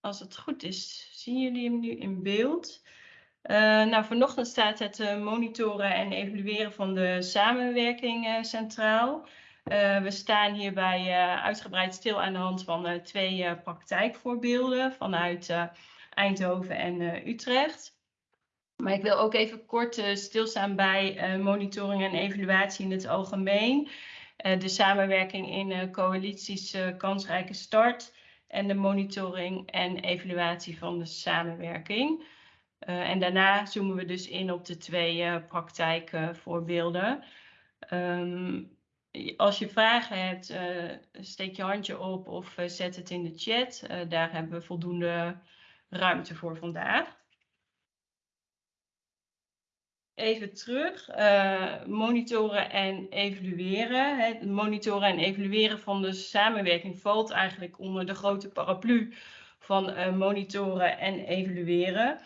als het goed is, zien jullie hem nu in beeld. Uh, nou, vanochtend staat het uh, monitoren en evalueren van de samenwerking uh, centraal. we staan hierbij uitgebreid stil aan de hand van twee praktijkvoorbeelden vanuit Eindhoven en Utrecht. Maar ik wil ook even kort stilstaan bij monitoring en evaluatie in het algemeen. de samenwerking in coalities Kansrijke Start en de monitoring en evaluatie van de samenwerking. Uh, en daarna zoomen we dus in op de twee uh, praktijkvoorbeelden. Um, als je vragen hebt, uh, steek je handje op of zet het in de chat. daar hebben we voldoende ruimte voor vandaag even terug. Uh, monitoren en evalueren. Het monitoren en evalueren van de samenwerking valt eigenlijk onder de grote paraplu van uh, monitoren en evalueren.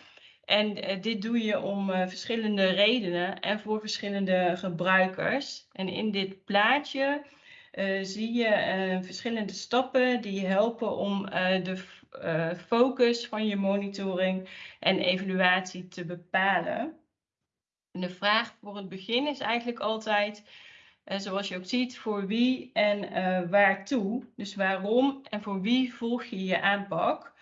En uh, dit doe je om verschillende redenen en voor verschillende gebruikers. En in dit plaatje zie je verschillende stappen die helpen om de focus van je monitoring en evaluatie te bepalen. De vraag voor het begin is eigenlijk altijd, uh, zoals je ook ziet, voor wie en uh, waartoe. Dus waarom en voor wie volg je je aanpak.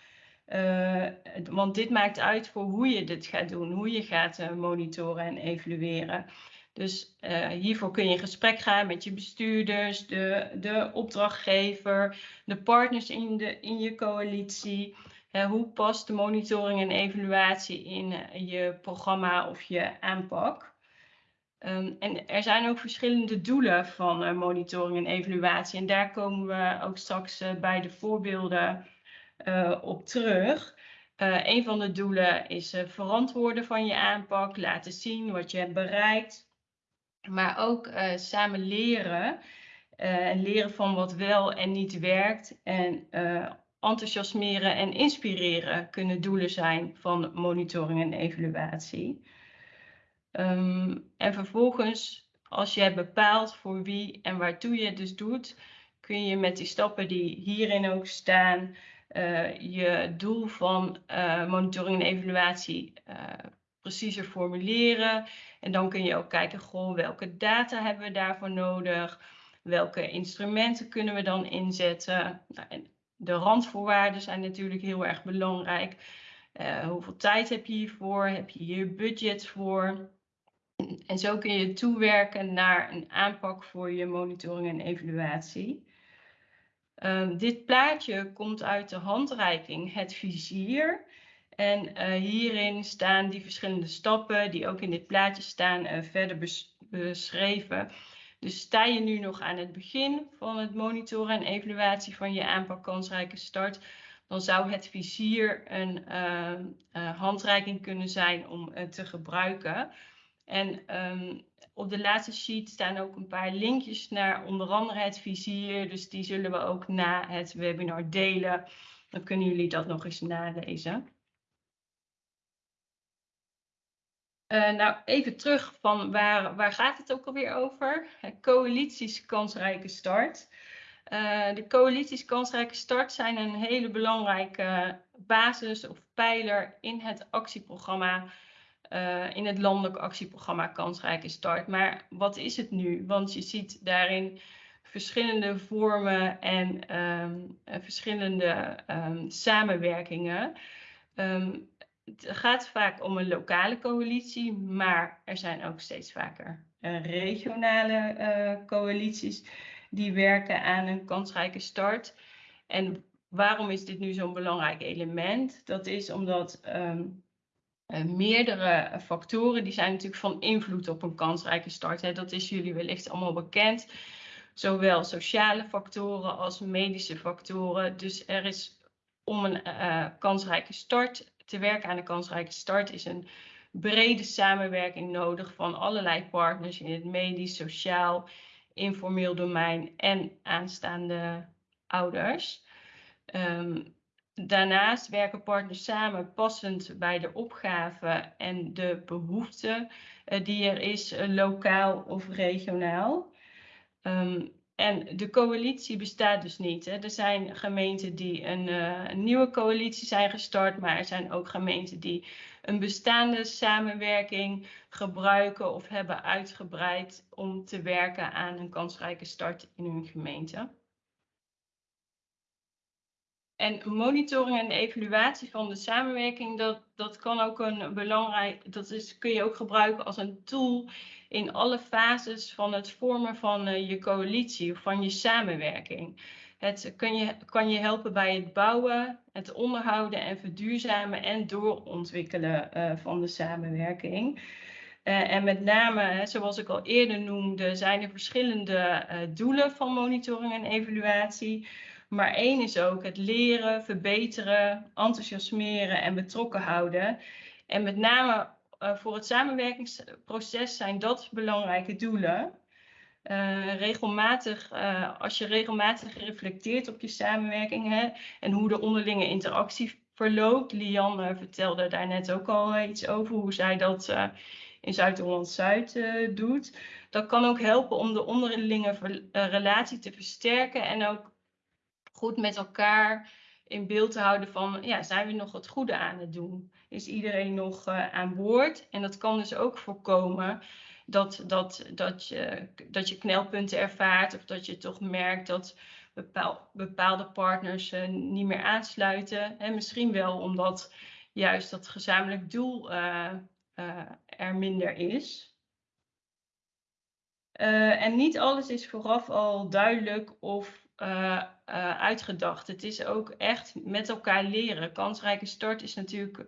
Uh, want dit maakt uit voor hoe je dit gaat doen, hoe je gaat monitoren en evalueren. Dus hiervoor kun je in gesprek gaan met je bestuurders, de, de opdrachtgever, de partners in, de, in je coalitie hoe past de monitoring en evaluatie in eh, je programma of je aanpak? Um, en er zijn ook verschillende doelen van uh, monitoring en evaluatie. En daar komen we ook straks uh, bij de voorbeelden op terug. een van de doelen is verantwoorden van je aanpak, laten zien wat je hebt bereikt. Maar ook samen leren. en leren van wat wel en niet werkt. En enthousiasmeren en inspireren kunnen doelen zijn van monitoring en evaluatie. Um, en vervolgens, als je hebt bepaald voor wie en waartoe je het dus doet, kun je met die stappen die hierin ook staan, uh, je doel van uh, monitoring en evaluatie uh, preciezer formuleren. En dan kun je ook kijken, goh, welke data hebben we daarvoor nodig? Welke instrumenten kunnen we dan inzetten? Nou, de randvoorwaarden zijn natuurlijk heel erg belangrijk. Uh, hoeveel tijd heb je hiervoor? Heb je hier budget voor? En zo kun je toewerken naar een aanpak voor je monitoring en evaluatie. Um, dit plaatje komt uit de handreiking Het Vizier. En uh, hierin staan die verschillende stappen die ook in dit plaatje staan uh, verder bes beschreven. Dus sta je nu nog aan het begin van het monitoren en evaluatie van je aanpak kansrijke start, dan zou het vizier een uh, uh, handreiking kunnen zijn om te gebruiken. En um, op de laatste sheet staan ook een paar linkjes naar onder andere het vizier. Dus die zullen we ook na het webinar delen. Dan kunnen jullie dat nog eens nalezen. Uh, nou, even terug van waar, waar gaat het ook alweer over? Coalities kansrijke start. Uh, de coalities kansrijke start zijn een hele belangrijke basis of pijler in het actieprogramma, uh, in het landelijk actieprogramma Kansrijke Start. Maar wat is het nu? Want je ziet daarin verschillende vormen en um, verschillende um, samenwerkingen. Um, het gaat vaak om een lokale coalitie, maar er zijn ook steeds vaker uh, regionale uh, coalities die werken aan een kansrijke start. En waarom is dit nu zo'n belangrijk element? Dat is omdat um, uh, meerdere factoren, die zijn natuurlijk van invloed op een kansrijke start. Hè. Dat is jullie wellicht allemaal bekend. Zowel sociale factoren als medische factoren. Dus er is om een kansrijke start te werken aan een kansrijke start is een brede samenwerking nodig van allerlei partners in het medisch, sociaal, informeel domein en aanstaande ouders. Um, daarnaast werken partners samen passend bij de opgave en de behoeften uh, die er is, uh, lokaal of regionaal. Um, en de coalitie bestaat dus niet. Hè. Er zijn gemeenten die een, uh, een, nieuwe coalitie zijn gestart, maar er zijn ook gemeenten die een bestaande samenwerking gebruiken of hebben uitgebreid om te werken aan een kansrijke start in hun gemeente. En monitoring en evaluatie van de samenwerking, dat, dat kan ook een belangrijk, dat is, kun je ook gebruiken als een tool in alle fases van het vormen van uh, je coalitie of van je samenwerking. Het kan je, kan je helpen bij het bouwen, het onderhouden en verduurzamen en doorontwikkelen uh, van de samenwerking. Uh, en met name, zoals ik al eerder noemde, zijn er verschillende doelen van monitoring en evaluatie. Maar één is ook het leren, verbeteren, enthousiasmeren en betrokken houden. En met name uh, voor het samenwerkingsproces zijn dat belangrijke doelen. Uh, regelmatig, uh, als je regelmatig reflecteert op je samenwerking hè, en hoe de onderlinge interactie verloopt. Lian vertelde daar net ook al iets over, hoe zij dat in Zuid-Holland-Zuid doet. Dat kan ook helpen om de onderlinge relatie te versterken en ook goed met elkaar in beeld te houden van, ja, zijn we nog het goede aan het doen? Is iedereen nog uh, aan boord? En dat kan dus ook voorkomen dat, dat, dat, je, dat je knelpunten ervaart of dat je toch merkt dat bepaal, bepaalde partners uh, niet meer aansluiten. En misschien wel omdat juist dat gezamenlijk doel uh, er minder is. en niet alles is vooraf al duidelijk of uh, uh, uitgedacht. Het is ook echt met elkaar leren. Kansrijke start is natuurlijk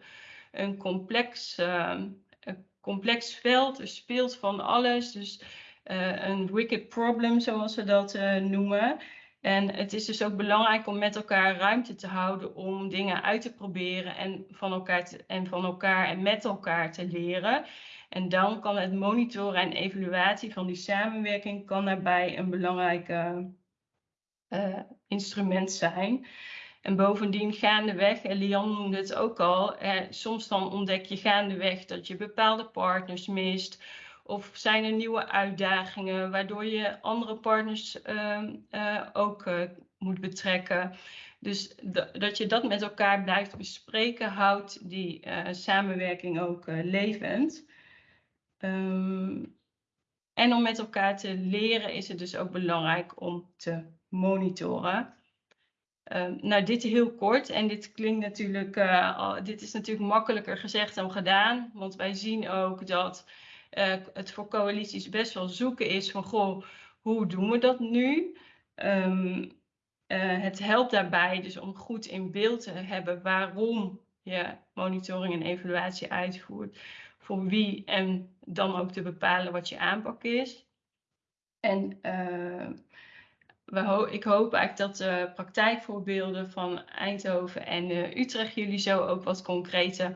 een complex, uh, een complex veld. Er speelt van alles. Dus een wicked problem, zoals we dat noemen. En het is dus ook belangrijk om met elkaar ruimte te houden om dingen uit te proberen en van elkaar, en, van elkaar en met elkaar te leren. En dan kan het monitoren en evaluatie van die samenwerking kan daarbij een belangrijke uh, instrument zijn. En bovendien gaandeweg, en Lian noemde het ook al, eh, soms dan ontdek je gaandeweg dat je bepaalde partners mist. Of zijn er nieuwe uitdagingen waardoor je andere partners ehm, uh, ook uh, moet betrekken. Dus dat je dat met elkaar blijft bespreken, houdt die samenwerking ook levend. Um, en om met elkaar te leren is het dus ook belangrijk om te monitoren. Uh, nou, dit heel kort. En dit klinkt natuurlijk, uh, dit is natuurlijk makkelijker gezegd dan gedaan. Want wij zien ook dat uh, het voor coalities best wel zoeken is van, goh, hoe doen we dat nu? Um, het helpt daarbij dus om goed in beeld te hebben waarom je monitoring en evaluatie uitvoert. Voor wie en dan ook te bepalen wat je aanpak is. En ik hoop eigenlijk dat de praktijkvoorbeelden van Eindhoven en uh, Utrecht jullie zo ook wat concrete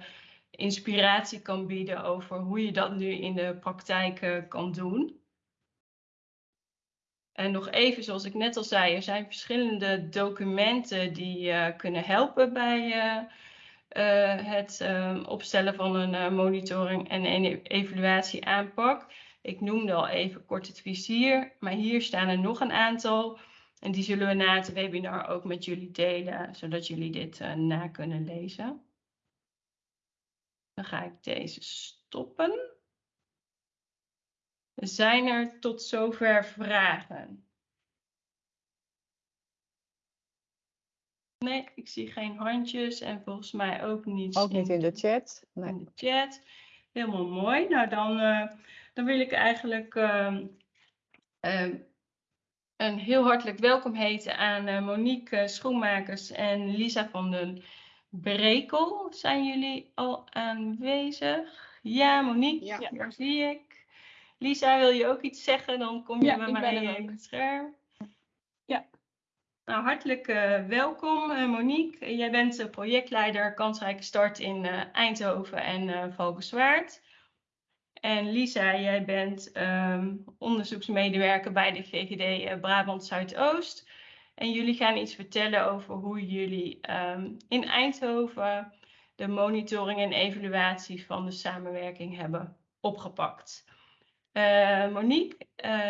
inspiratie kan bieden over hoe je dat nu in de praktijk uh, kan doen. En nog even, zoals ik net al zei, er zijn verschillende documenten die uh, kunnen helpen bij het ehm, opstellen van een monitoring en een evaluatie aanpak. Ik noemde al even kort het vizier, maar hier staan er nog een aantal. En die zullen we na het webinar ook met jullie delen, zodat jullie dit uh, na kunnen lezen. Dan ga ik deze stoppen. Zijn er tot zover vragen? Nee, ik zie geen handjes en volgens mij ook niet. Ook niet in de chat. Nee. In de chat. Helemaal mooi. Nou, dan, uh, dan wil ik eigenlijk uh, uh, een heel hartelijk welkom heten aan uh, Monique Schoenmakers en Lisa van den Brekel. Zijn jullie al aanwezig? Ja, Monique, ja. daar zie ik. Lisa, wil je ook iets zeggen? Dan kom je ja, bij mij in het scherm. Ja. Nou, hartelijk uh, welkom uh, Monique. Jij bent projectleider Kansrijke Start in Eindhoven en Valkenswaard. En Lisa, jij bent um, onderzoeksmedewerker bij de VGD uh, Brabant Zuidoost. En jullie gaan iets vertellen over hoe jullie um, in Eindhoven de monitoring en evaluatie van de samenwerking hebben opgepakt. Monique,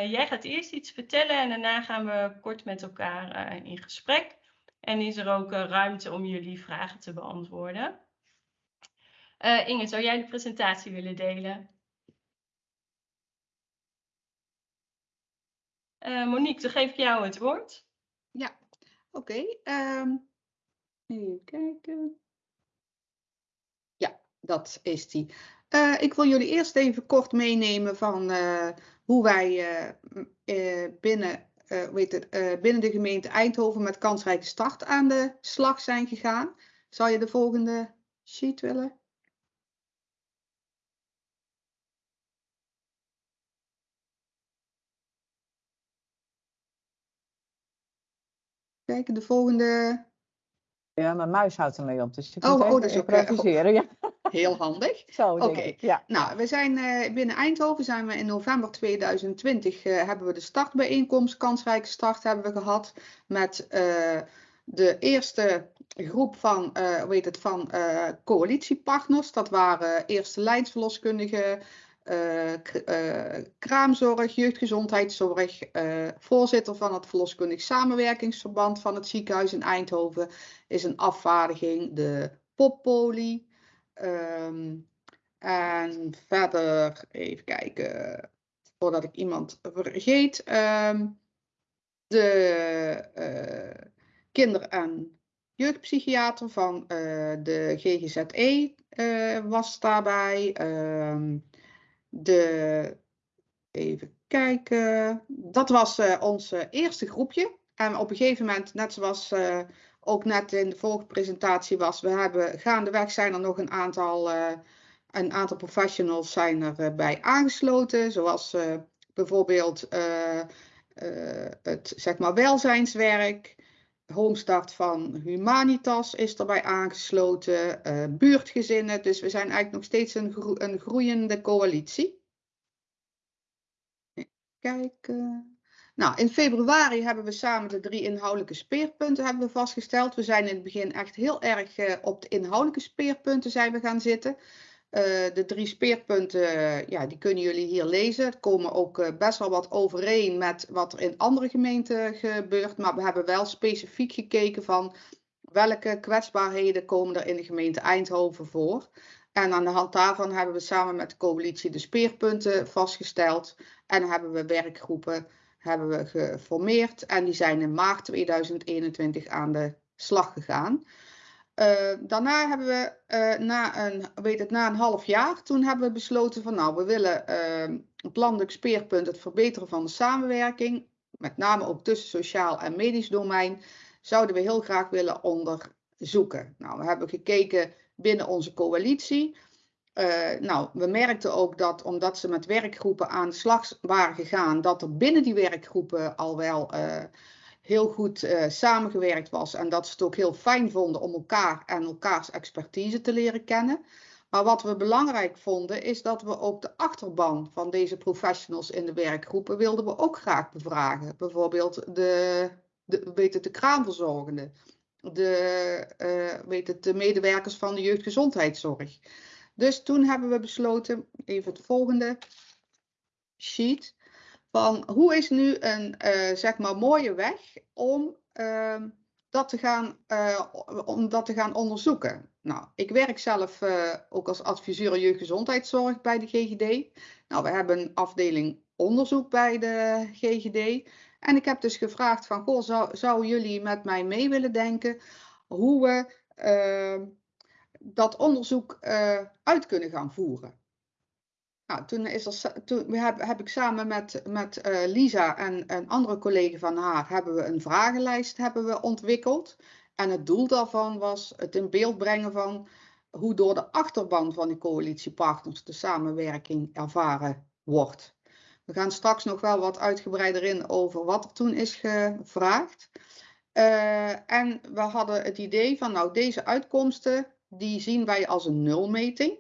jij gaat eerst iets vertellen en daarna gaan we kort met elkaar in gesprek. En is er ook ruimte om jullie vragen te beantwoorden. Inge, zou jij de presentatie willen delen? Monique, dan geef ik jou het woord. Ja, oké. Ehm, even kijken. Ja, dat is die. Uh, ik wil jullie eerst even kort meenemen van uh, hoe wij binnen, weet het, binnen de gemeente Eindhoven met kansrijke start aan de slag zijn gegaan. Zou je de volgende sheet willen? Kijken, de volgende. Ja, mijn muis houdt ermee op, dus je oh, moet oh, dat is ook improviseren. Ja. Heel handig. Zo, Oké. Ja. Nou, we zijn uh, binnen Eindhoven zijn we in november 2020 uh, hebben we de startbijeenkomst, kansrijke start hebben we gehad met uh, de eerste groep van, weet het, van coalitiepartners. Dat waren eerste lijnsverloskundigen, kraamzorg, jeugdgezondheidszorg, uh, voorzitter van het verloskundig samenwerkingsverband van het ziekenhuis in Eindhoven is een afvaardiging, de poppolie. Um, en verder, even kijken, voordat ik iemand vergeet, um, de kinder- en jeugdpsychiater van de GGZE was daarbij. Um, de, even kijken, dat was uh, ons eerste groepje. En op een gegeven moment, net zoals uh, ook net in de vorige presentatie was, we hebben gaandeweg zijn er nog een aantal, een aantal professionals zijn erbij aangesloten. Zoals bijvoorbeeld het zeg maar welzijnswerk. Homestart van Humanitas is erbij aangesloten, uh, buurtgezinnen. Dus we zijn eigenlijk nog steeds een, een groeiende coalitie. Kijken. Nou, in februari hebben we samen de drie inhoudelijke speerpunten hebben we vastgesteld. We zijn in het begin echt heel erg uh, op de inhoudelijke speerpunten zijn we gaan zitten. Uh, de drie speerpunten, ja, die kunnen jullie hier lezen. Er komen ook uh, best wel wat overeen met wat er in andere gemeenten gebeurt. Maar we hebben wel specifiek gekeken van welke kwetsbaarheden komen er in de gemeente Eindhoven voor. En aan de hand daarvan hebben we samen met de coalitie de speerpunten vastgesteld. En hebben we werkgroepen hebben we geformeerd. En die zijn in maart 2021 aan de slag gegaan. Uh, daarna hebben we uh, na, een, weet het, na een half jaar, toen hebben we besloten van nou, we willen uh, op landelijk speerpunt het verbeteren van de samenwerking, met name ook tussen sociaal en medisch domein, zouden we heel graag willen onderzoeken. Nou, we hebben gekeken binnen onze coalitie. nou, we merkten ook dat omdat ze met werkgroepen aan de slag waren gegaan, dat er binnen die werkgroepen al wel heel goed uh, samengewerkt was en dat ze het ook heel fijn vonden om elkaar en elkaars expertise te leren kennen. Maar wat we belangrijk vonden is dat we ook de achterban van deze professionals in de werkgroepen wilden we ook graag bevragen. Bijvoorbeeld de, de, weet het, de kraamverzorgenden, de, uh, weet het, de medewerkers van de jeugdgezondheidszorg. Dus toen hebben we besloten, even het volgende sheet van hoe is nu een uh, zeg maar mooie weg om, uh, dat te gaan, uh, om dat te gaan onderzoeken. Nou, ik werk zelf uh, ook als adviseur jeugdgezondheidszorg bij de GGD. Nou, we hebben een afdeling onderzoek bij de GGD. En ik heb dus gevraagd van, goh, zou, zou jullie met mij mee willen denken hoe we dat onderzoek uit kunnen gaan voeren? Nou, toen, is er, toen heb, heb ik samen met, met uh, Lisa en een andere collega van haar hebben we een vragenlijst hebben we ontwikkeld. En het doel daarvan was het in beeld brengen van hoe door de achterban van die coalitiepartners de samenwerking ervaren wordt. We gaan straks nog wel wat uitgebreider in over wat er toen is gevraagd. Uh, en we hadden het idee van nou deze uitkomsten die zien wij als een nulmeting.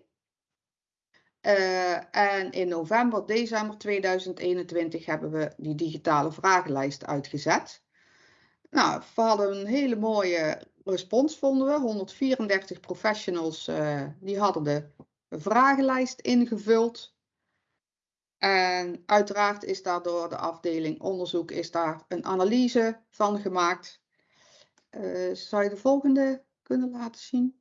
Uh, en in november, december 2021 hebben we die digitale vragenlijst uitgezet. Nou, we hadden een hele mooie respons, vonden we. 134 professionals uh, die hadden de vragenlijst ingevuld. En uiteraard is daardoor de afdeling onderzoek is daar een analyse van gemaakt. Uh, zou je de volgende kunnen laten zien?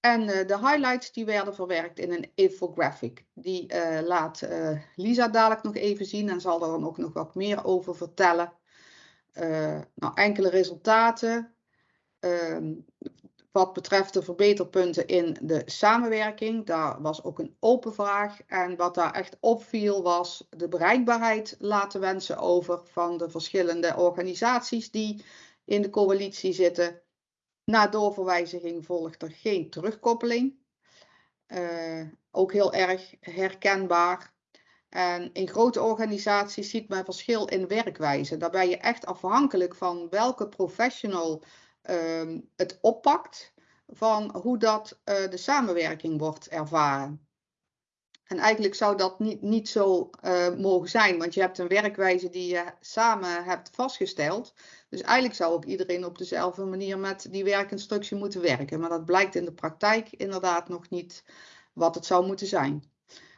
En uh, de highlights die werden verwerkt in een infographic. Die uh, laat Lisa dadelijk nog even zien en zal er dan ook nog wat meer over vertellen. nou, enkele resultaten. Ehm, wat betreft de verbeterpunten in de samenwerking, daar was ook een open vraag. En wat daar echt opviel was de bereikbaarheid laten wensen over van de verschillende organisaties die in de coalitie zitten. Na doorverwijziging volgt er geen terugkoppeling. Uh, ook heel erg herkenbaar. En in grote organisaties ziet men verschil in werkwijze. Daar ben je echt afhankelijk van welke professional Ehm, het oppakt van hoe dat uh, de samenwerking wordt ervaren. En eigenlijk zou dat niet, niet zo uh, mogen zijn, want je hebt een werkwijze die je samen hebt vastgesteld. Dus eigenlijk zou ook iedereen op dezelfde manier met die werkinstructie moeten werken. Maar dat blijkt in de praktijk inderdaad nog niet wat het zou moeten zijn.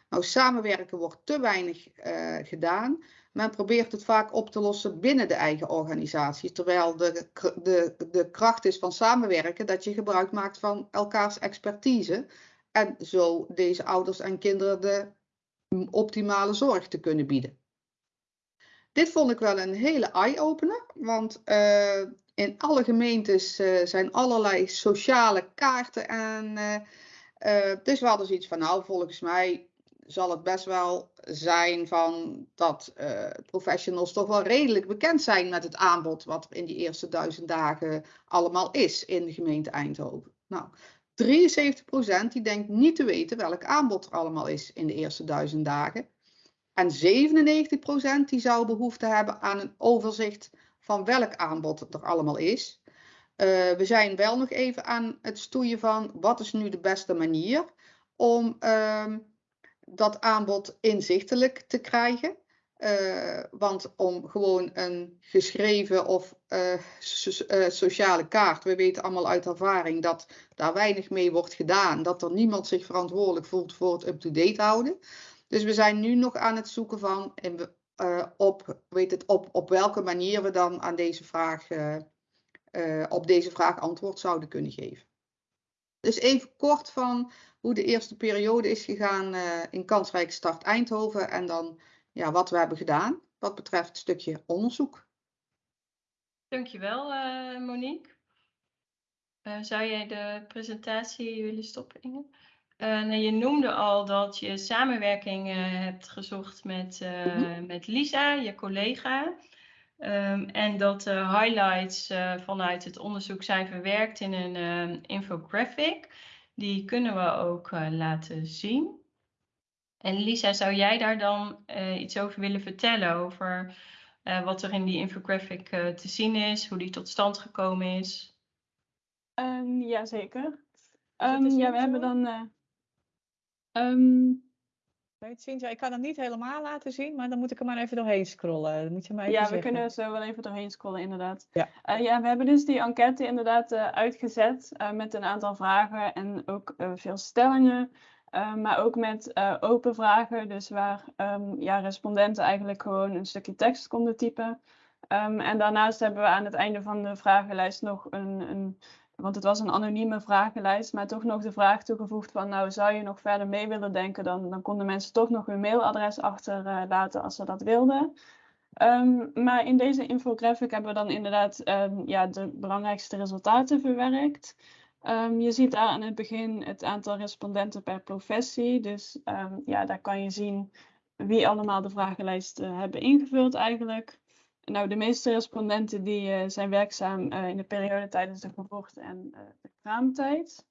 Nou, samenwerken wordt te weinig uh, gedaan. Men probeert het vaak op te lossen binnen de eigen organisatie. Terwijl de, de, de kracht is van samenwerken dat je gebruik maakt van elkaars expertise. En zo deze ouders en kinderen de optimale zorg te kunnen bieden. Dit vond ik wel een hele eye-opener, want uh, in alle gemeentes uh, zijn allerlei sociale kaarten. En uh, dus we hadden zoiets van, nou volgens mij zal het best wel zijn van dat professionals toch wel redelijk bekend zijn met het aanbod wat er in die eerste duizend dagen allemaal is in de gemeente Eindhoven. Nou, 73% die denkt niet te weten welk aanbod er allemaal is in de eerste duizend dagen. En 97% die zou behoefte hebben aan een overzicht van welk aanbod er allemaal is. Uh, we zijn wel nog even aan het stoeien van wat is nu de beste manier om uh, dat aanbod inzichtelijk te krijgen. Uh, want om gewoon een geschreven of uh, sociale kaart, we weten allemaal uit ervaring dat daar weinig mee wordt gedaan, dat er niemand zich verantwoordelijk voelt voor het up-to-date houden. Dus we zijn nu nog aan het zoeken van op, weet het, op, op welke manier we dan aan deze vraag, op deze vraag antwoord zouden kunnen geven. Dus even kort van hoe de eerste periode is gegaan in Kansrijk Start Eindhoven en dan ja, wat we hebben gedaan wat betreft het stukje onderzoek. Dankjewel Monique. Zou jij de presentatie willen stoppen Inge? Nou, je noemde al dat je samenwerking hebt gezocht met, mm -hmm. met Lisa, je collega. Um, en dat de highlights vanuit het onderzoek zijn verwerkt in een infographic. Die kunnen we ook uh, laten zien. En Lisa, zou jij daar dan uh, iets over willen vertellen? Over uh, wat er in die infographic te zien is, hoe die tot stand gekomen is? Um, Jazeker. Um, ja, we hebben dan. Um, ik kan het niet helemaal laten zien, maar dan moet ik er maar even doorheen scrollen. Dan moet je maar even ja, zeggen. we kunnen zo wel even doorheen scrollen, inderdaad. Ja, uh, ja we hebben dus die enquête inderdaad uh, uitgezet uh, met een aantal vragen en ook veel stellingen. maar ook met open vragen, dus waar um, ja, respondenten eigenlijk gewoon een stukje tekst konden typen. Um, en daarnaast hebben we aan het einde van de vragenlijst nog een, een want het was een anonieme vragenlijst, maar toch nog de vraag toegevoegd van, nou zou je nog verder mee willen denken, dan, dan konden mensen toch nog hun mailadres achterlaten uh, als ze dat wilden. Um, maar in deze infographic hebben we dan inderdaad um, ja, de belangrijkste resultaten verwerkt. Um, je ziet daar aan het begin het aantal respondenten per professie. Dus ja, daar kan je zien wie allemaal de vragenlijst uh, hebben ingevuld eigenlijk. Nou, de meeste respondenten die uh, zijn werkzaam uh, in de periode tijdens de geboorte en uh, de kraamtijd.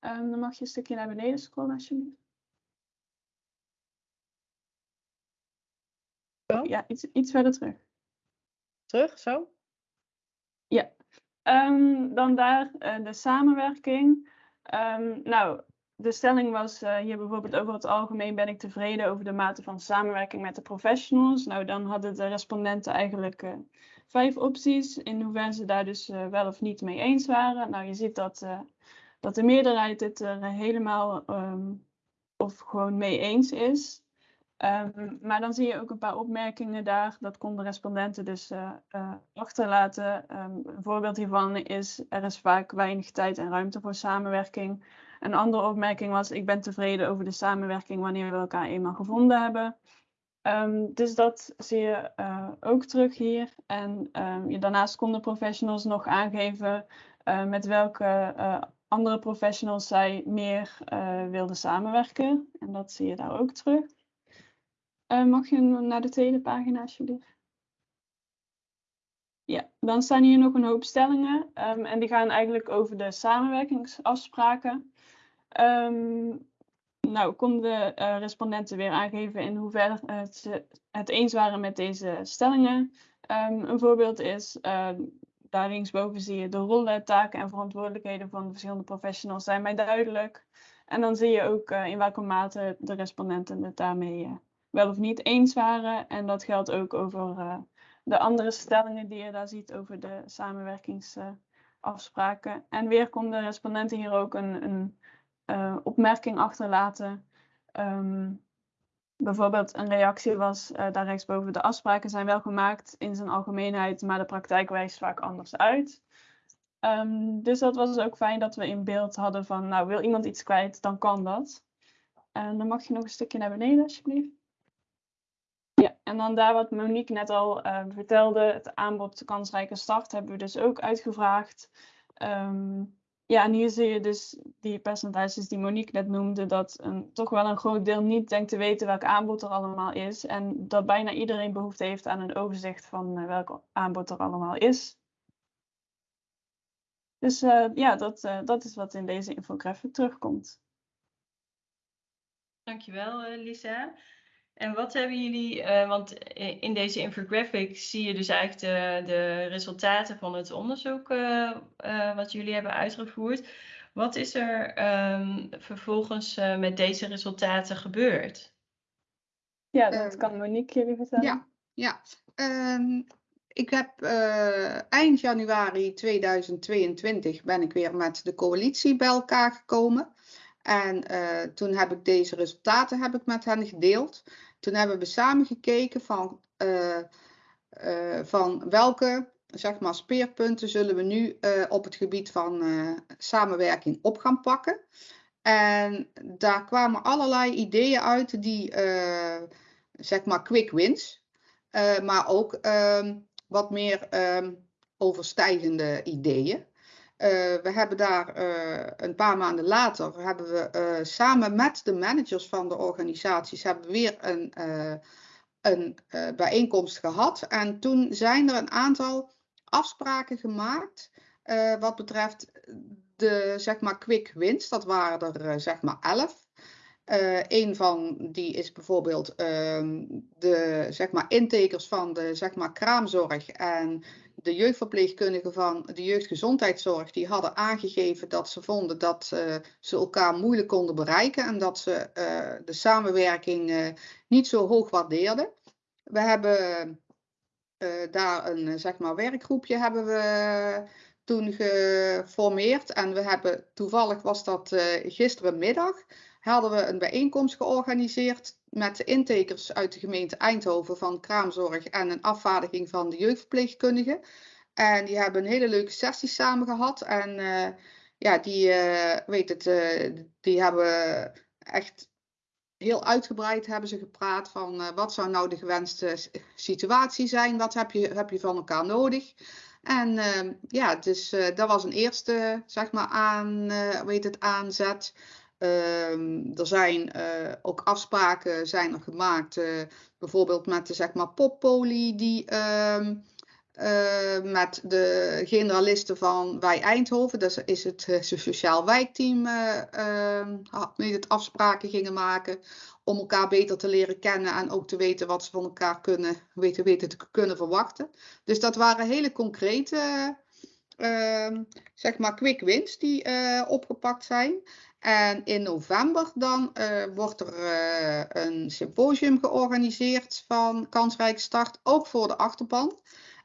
Um, dan mag je een stukje naar beneden scrollen alsjeblieft. Ja, iets, iets verder terug. Terug, zo? Ja. Um, dan daar de samenwerking. Um, nou, de stelling was uh, hier bijvoorbeeld over het algemeen ben ik tevreden over de mate van samenwerking met de professionals. Nou, dan hadden de respondenten eigenlijk uh, vijf opties in hoeverre ze daar dus uh, wel of niet mee eens waren. Nou, je ziet dat, dat de meerderheid het er helemaal um, of gewoon mee eens is. Ehm, maar dan zie je ook een paar opmerkingen daar. Dat konden respondenten dus eh, eh, achterlaten. Ehm, een voorbeeld hiervan is: er is vaak weinig tijd en ruimte voor samenwerking. Een andere opmerking was: ik ben tevreden over de samenwerking wanneer we elkaar eenmaal gevonden hebben. Ehm, dus dat zie je eh, ook terug hier. En daarnaast konden professionals nog aangeven met welke andere professionals zij meer wilden samenwerken. En dat zie je daar ook terug. Mag je naar de tweede pagina alsjeblieft? Ja, dan staan hier nog een hoop stellingen um, en die gaan eigenlijk over de samenwerkingsafspraken. Um, nou, konden de uh, respondenten weer aangeven in hoeverre uh, ze het eens waren met deze stellingen. Um, een voorbeeld is, uh, daar linksboven zie je de rollen, taken en verantwoordelijkheden van de verschillende professionals zijn mij duidelijk. En dan zie je ook in welke mate de respondenten het daarmee wel of niet eens waren. En dat geldt ook over de andere stellingen die je daar ziet over de samenwerkingsafspraken. en weer konden respondenten hier ook een, een uh, opmerking achterlaten. Um, bijvoorbeeld een reactie was uh, daar rechtsboven. De afspraken zijn wel gemaakt in zijn algemeenheid, maar de praktijk wijst vaak anders uit. Um, dus dat was ook fijn dat we in beeld hadden van, nou wil iemand iets kwijt, dan kan dat. En dan mag je nog een stukje naar beneden alsjeblieft. Ja, en dan daar wat Monique net al uh, vertelde, het aanbod kansrijke start hebben we dus ook uitgevraagd. Um, ja, en hier zie je dus die percentages die Monique net noemde, dat een, toch wel een groot deel niet denkt te weten welk aanbod er allemaal is. En dat bijna iedereen behoefte heeft aan een overzicht van uh, welk aanbod er allemaal is. Dus uh, ja, dat, uh, dat is wat in deze infographic terugkomt. Dankjewel, Lisa. En wat hebben jullie, uh, want in deze infographic zie je dus eigenlijk de, de resultaten van het onderzoek uh, uh, wat jullie hebben uitgevoerd. Wat is er um, vervolgens met deze resultaten gebeurd? Ja, dat kan Monique jullie vertellen. Ja, ja. Um, ik heb eind januari 2022 ben ik weer met de coalitie bij elkaar gekomen. En toen heb ik deze resultaten heb ik met hen gedeeld. Toen hebben we samen gekeken van, uh, uh, van welke zeg maar, speerpunten zullen we nu op het gebied van samenwerking op gaan pakken. En daar kwamen allerlei ideeën uit die, zeg maar, quick wins, maar ook ehm, wat meer ehm, overstijgende ideeën. Uh, we hebben daar uh, een paar maanden later, hebben we uh, samen met de managers van de organisaties, hebben we weer een, een bijeenkomst gehad. En toen zijn er een aantal afspraken gemaakt wat betreft de zeg maar quick wins. Dat waren er zeg maar elf. Een van die is bijvoorbeeld uh, de zeg maar, intekers van de zeg maar, kraamzorg en de jeugdverpleegkundigen van de jeugdgezondheidszorg. Die hadden aangegeven dat ze vonden dat uh, ze elkaar moeilijk konden bereiken en dat ze de samenwerking niet zo hoog waardeerden. We hebben daar een zeg maar, werkgroepje hebben we toen geformeerd en we hebben toevallig was dat gisterenmiddag hadden we een bijeenkomst georganiseerd met de intekers uit de gemeente Eindhoven van kraamzorg en een afvaardiging van de jeugdverpleegkundigen. En die hebben een hele leuke sessie samen gehad. En uh, ja, die, uh, weet het, uh, die hebben echt heel uitgebreid hebben ze gepraat van wat zou nou de gewenste situatie zijn, wat heb je, heb je van elkaar nodig. En ja, dus dat was een eerste, zeg maar, aan, weet het, aanzet. Um, er zijn uh, ook afspraken zijn gemaakt, uh, bijvoorbeeld met de zeg maar, poppolie die um, uh, met de generalisten van Wij Eindhoven, dat is het sociaal wijkteam, ehm, het afspraken gingen maken om elkaar beter te leren kennen en ook te weten wat ze van elkaar kunnen, weten, weten te kunnen verwachten. Dus dat waren hele concrete, zeg maar, quick wins die opgepakt zijn. En in november dan uh, wordt er uh, een symposium georganiseerd van Kansrijke Start, ook voor de achterban.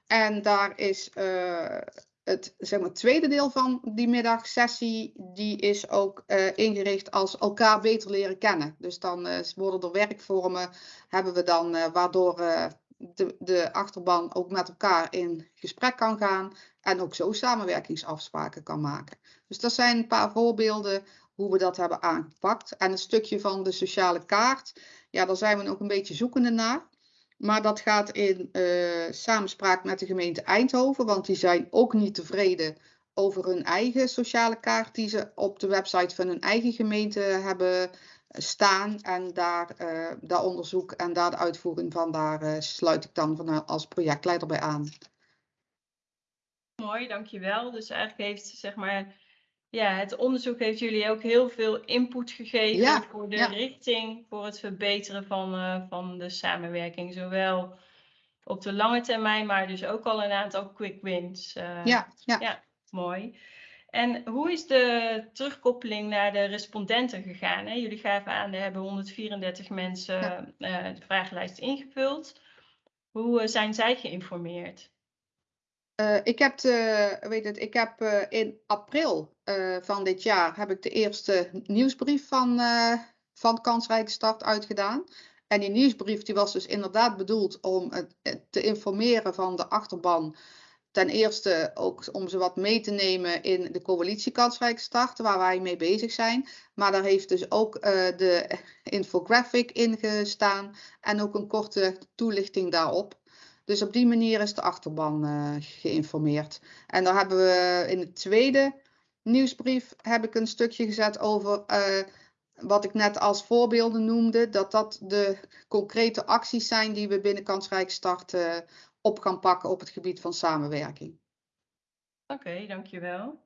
En daar is uh, het zeg maar, tweede deel van die middagsessie, die is ook eh, ingericht als elkaar beter leren kennen. Dus dan eh, worden er werkvormen, hebben we dan, eh, waardoor eh, de, de achterban ook met elkaar in gesprek kan gaan en ook zo samenwerkingsafspraken kan maken. Dus dat zijn een paar voorbeelden hoe we dat hebben aangepakt. En een stukje van de sociale kaart, ja, daar zijn we ook een beetje zoekende naar. Maar dat gaat in eh, samenspraak met de gemeente Eindhoven, want die zijn ook niet tevreden over hun eigen sociale kaart die ze op de website van hun eigen gemeente hebben staan. En daar, eh, dat onderzoek en daar de uitvoering van, daar eh, sluit ik dan van, als projectleider bij aan. Mooi, dankjewel. Dus eigenlijk heeft zeg maar, ja, het onderzoek heeft jullie ook heel veel input gegeven Ja, voor de ja. richting, voor het verbeteren van, eh, van de samenwerking. Zowel op de lange termijn, maar dus ook al een aantal quick wins. eh, Ja, ja. ja. Mooi. En hoe is de terugkoppeling naar de respondenten gegaan? Hè? Jullie gaven aan, er hebben 134 mensen eh, de vragenlijst ingevuld. Hoe zijn zij geïnformeerd? Eh, ik heb, weet het, ik heb eh, in april eh, van dit jaar heb ik de eerste nieuwsbrief van, van Kansrijke Start uitgedaan. En die nieuwsbrief die was dus inderdaad bedoeld om te informeren van de achterban. Ten eerste ook om ze wat mee te nemen in de coalitie Kansrijke Start, waar wij mee bezig zijn. Maar daar heeft dus ook de infographic in gestaan en ook een korte toelichting daarop. Dus op die manier is de achterban eh, geïnformeerd. En daar hebben we in de tweede nieuwsbrief heb ik een stukje gezet over eh, wat ik net als voorbeelden noemde. Dat dat de concrete acties zijn die we binnen Kansrijk eh, op gaan pakken op het gebied van samenwerking. Oké, dankjewel.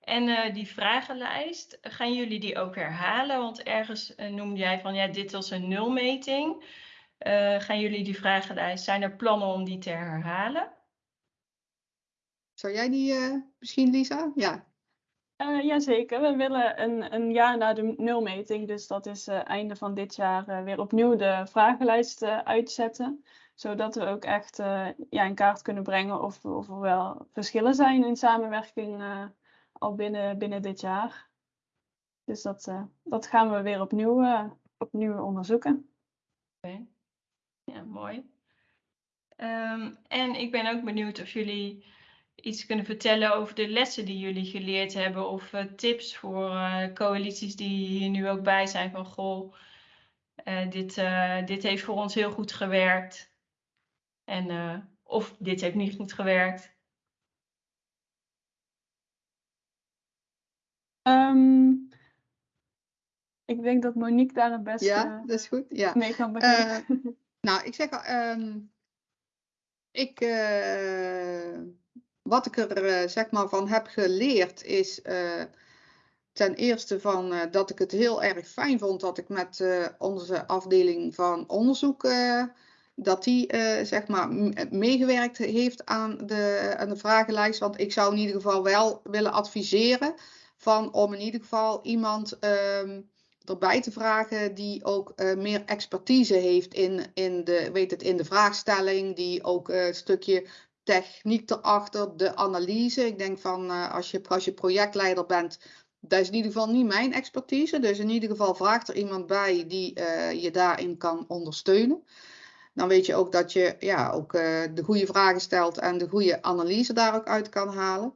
En die vragenlijst, gaan jullie die ook herhalen? Want ergens noemde jij van ja, dit was een nulmeting. Eh, gaan jullie die vragenlijst, zijn er plannen om die te herhalen? Zou jij die eh, misschien, Lisa? Ja. Eh, jazeker, we willen een, een jaar na de nulmeting, dus dat is eh, einde van dit jaar, eh, weer opnieuw de vragenlijst uitzetten. Zodat we ook echt eh, ja, in kaart kunnen brengen of, of er wel verschillen zijn in samenwerking eh, al binnen, binnen dit jaar. Dus dat, eh, dat gaan we weer opnieuw, eh, opnieuw onderzoeken. Oké. Ja, mooi. Ehm, en ik ben ook benieuwd of jullie iets kunnen vertellen over de lessen die jullie geleerd hebben. Of eh, tips voor eh, coalities die hier nu ook bij zijn van goh, eh, dit, eh, dit heeft voor ons heel goed gewerkt. En, eh, of dit heeft niet goed gewerkt. Ehm, ik denk dat Monique daar het beste Ja, dat is goed. Ja. mee kan beginnen. Nou, ik zeg ehm, ik, eh, wat ik er eh, zeg maar van heb geleerd is eh, ten eerste van dat ik het heel erg fijn vond dat ik met onze afdeling van onderzoek dat die zeg maar meegewerkt heeft aan de, aan de vragenlijst. Want ik zou in ieder geval wel willen adviseren van om in ieder geval iemand ehm, erbij te vragen die ook eh, meer expertise heeft in, in, de, weet het, in de vraagstelling, die ook eh, een stukje techniek erachter, de analyse. Ik denk van eh, als, je, als je projectleider bent, dat is in ieder geval niet mijn expertise. Dus in ieder geval vraagt er iemand bij die je daarin kan ondersteunen. Dan weet je ook dat je ja, ook, de goede vragen stelt en de goede analyse daar ook uit kan halen.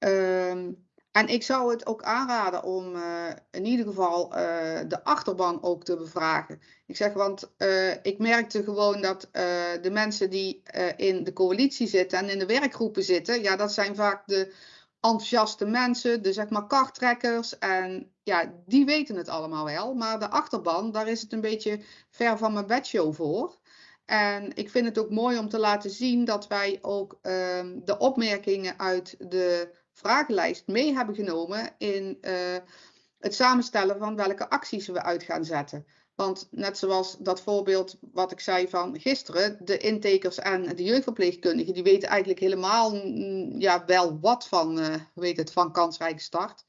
Ehm, en ik zou het ook aanraden om eh, in ieder geval eh, de achterban ook te bevragen. Ik zeg, want eh, ik merkte gewoon dat de mensen die in de coalitie zitten en in de werkgroepen zitten, ja, dat zijn vaak de enthousiaste mensen, de zeg maar karttrekkers. En ja, die weten het allemaal wel. Maar de achterban, daar is het een beetje ver van mijn bedshow voor. En ik vind het ook mooi om te laten zien dat wij ook ehm, de opmerkingen uit de vragenlijst mee hebben genomen in eh, het samenstellen van welke acties we uit gaan zetten. Want net zoals dat voorbeeld wat ik zei van gisteren, de intakers en de jeugdverpleegkundigen, die weten eigenlijk helemaal ja, wel wat van, eh, weet het, van kansrijke start.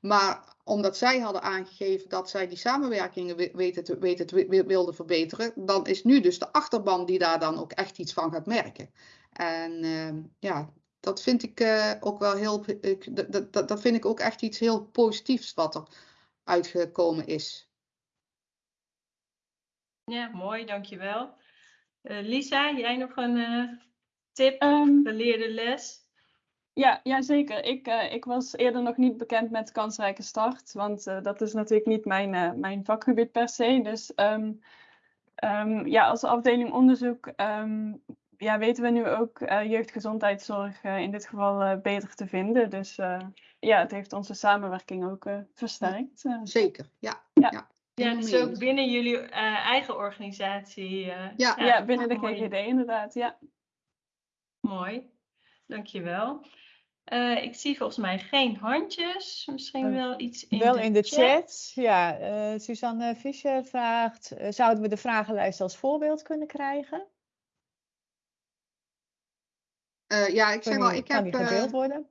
Maar omdat zij hadden aangegeven dat zij die samenwerkingen weten te, weten te wi- wilden verbeteren, dan is nu dus de achterban die daar dan ook echt iets van gaat merken. En ehm, ja, dat vind ik eh, ook wel heel, ik, dat, dat, dat vind ik ook echt iets heel positiefs wat er uitgekomen is. Ja, mooi, dankjewel. Uh, Lisa, jij nog een uh, tip, Ehm, geleerde les? Ja, ja zeker. Ik, eh, ik was eerder nog niet bekend met kansrijke start, want eh, dat is natuurlijk niet mijn, eh, mijn vakgebied per se. Dus ehm, ehm, ja, als afdeling onderzoek ehm, ja, weten we nu ook eh, jeugdgezondheidszorg eh, in dit geval eh, beter te vinden. Dus eh, ja, het heeft onze samenwerking ook eh, versterkt. Zeker, ja. Ja. ja. Dus ook binnen jullie eh, eigen organisatie. eh, Ja. ja, binnen de mooi. GGD inderdaad, ja. Mooi, dankjewel. Eh ik zie volgens mij geen handjes. Misschien wel iets in Wel de, in de chat. Ja, eh, Suzanne Fischer vraagt, eh, zouden we de vragenlijst als voorbeeld kunnen krijgen? Eh, ja, ik zeg Kan die, ik kan heb, die eh, gedeeld worden?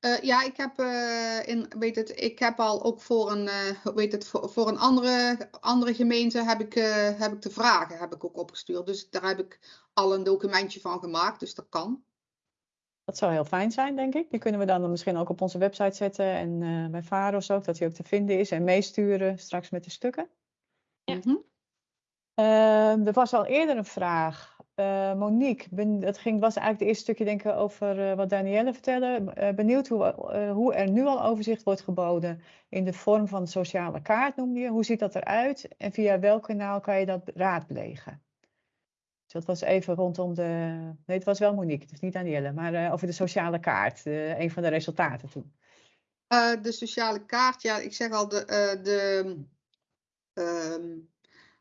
eh, ja, ik heb, eh, in, weet het, ik heb al ook voor een, eh, weet het, voor, voor een andere, andere gemeente heb ik, eh, heb ik de vragen heb ik ook opgestuurd. Dus daar heb ik al een documentje van gemaakt, dus dat kan. Dat zou heel fijn zijn, denk ik. Die kunnen we dan misschien ook op onze website zetten en eh, bij Varos ook, dat die ook te vinden is en meesturen straks met de stukken. Ja. Mhm. Ehm, er was al eerder een vraag. Eh, Monique, ben, dat ging, was eigenlijk het eerste stukje denk ik over eh, wat Danielle vertelde. Eh, benieuwd hoe, hoe er nu al overzicht wordt geboden in de vorm van sociale kaart, noemde je. Hoe ziet dat eruit en via welk kanaal kan je dat raadplegen? Dus dat was even rondom de... Nee, het was wel Monique, het is niet Danielle, maar over de sociale kaart. een van de resultaten toen. De sociale kaart, ja, ik zeg al, de, de, ehm,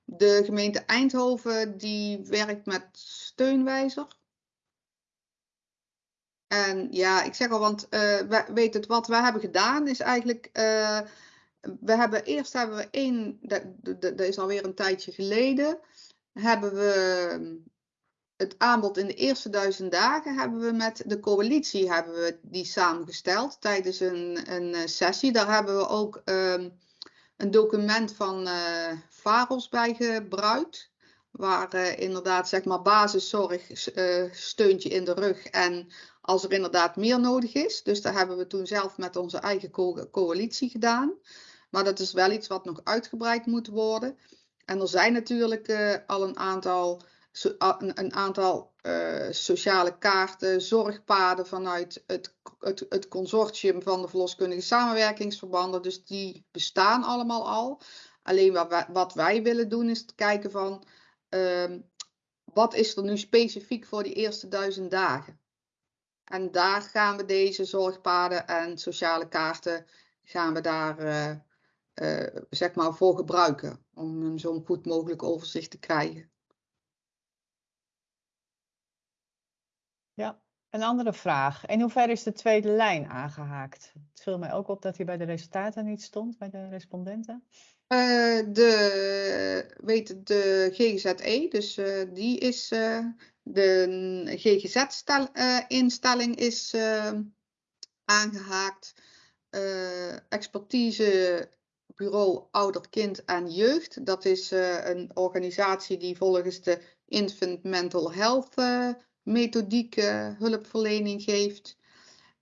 de gemeente Eindhoven die werkt met steunwijzer. En ja, ik zeg al, want eh, we, weet het, wat we hebben gedaan is eigenlijk, eh, we hebben eerst hebben we één, dat, dat, dat is alweer een tijdje geleden, hebben we het aanbod in de eerste duizend dagen hebben we met de coalitie hebben we die samengesteld tijdens een, een eh, sessie. Daar hebben we ook ehm, een document van eh VAROS bij gebruikt. Waar eh, inderdaad zeg maar basiszorg, eh, steuntje in de rug en als er inderdaad meer nodig is. Dus dat hebben we toen zelf met onze eigen co- coalitie gedaan. Maar dat is wel iets wat nog uitgebreid moet worden. En er zijn natuurlijk al een aantal een, aantal eh, sociale kaarten, zorgpaden vanuit het, het, het consortium van de verloskundige samenwerkingsverbanden. Dus die bestaan allemaal al. Alleen wat wij, wat wij willen doen is kijken van ehm, wat is er nu specifiek voor die eerste duizend dagen. En daar gaan we deze zorgpaden en sociale kaarten gaan we daar eh, eh, zeg maar voor gebruiken. Om een zo'n goed mogelijk overzicht te krijgen. Ja, een andere vraag. In hoeverre is de tweede lijn aangehaakt? Het viel mij ook op dat hij bij de resultaten niet stond, bij de respondenten. Eh, de, weet het, de GGZE, dus eh, die is, eh, de GGZ-instelling is eh, aangehaakt. Eh, expertisebureau Ouder, Kind en Jeugd, dat is eh, een organisatie die volgens de Infant Mental Health methodiek eh, hulpverlening geeft.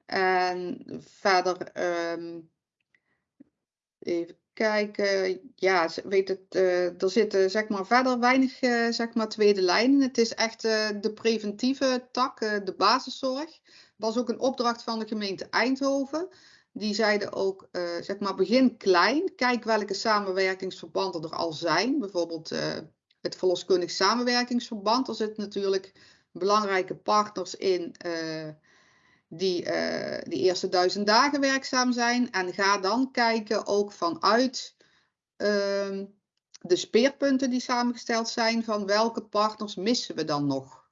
En verder ehm, even kijken. Ja, weet het, eh, er zitten zeg maar verder weinig eh, zeg maar tweede lijnen. Het is echt eh, de preventieve tak, de basiszorg. Was ook een opdracht van de gemeente Eindhoven. Die zeiden ook, zeg maar, begin klein. Kijk welke samenwerkingsverbanden er al zijn. Bijvoorbeeld het verloskundig samenwerkingsverband. Er zitten natuurlijk belangrijke partners in. eh, die eh, die eerste duizend dagen werkzaam zijn. En ga dan kijken ook vanuit ehm, de speerpunten die samengesteld zijn, van welke partners missen we dan nog.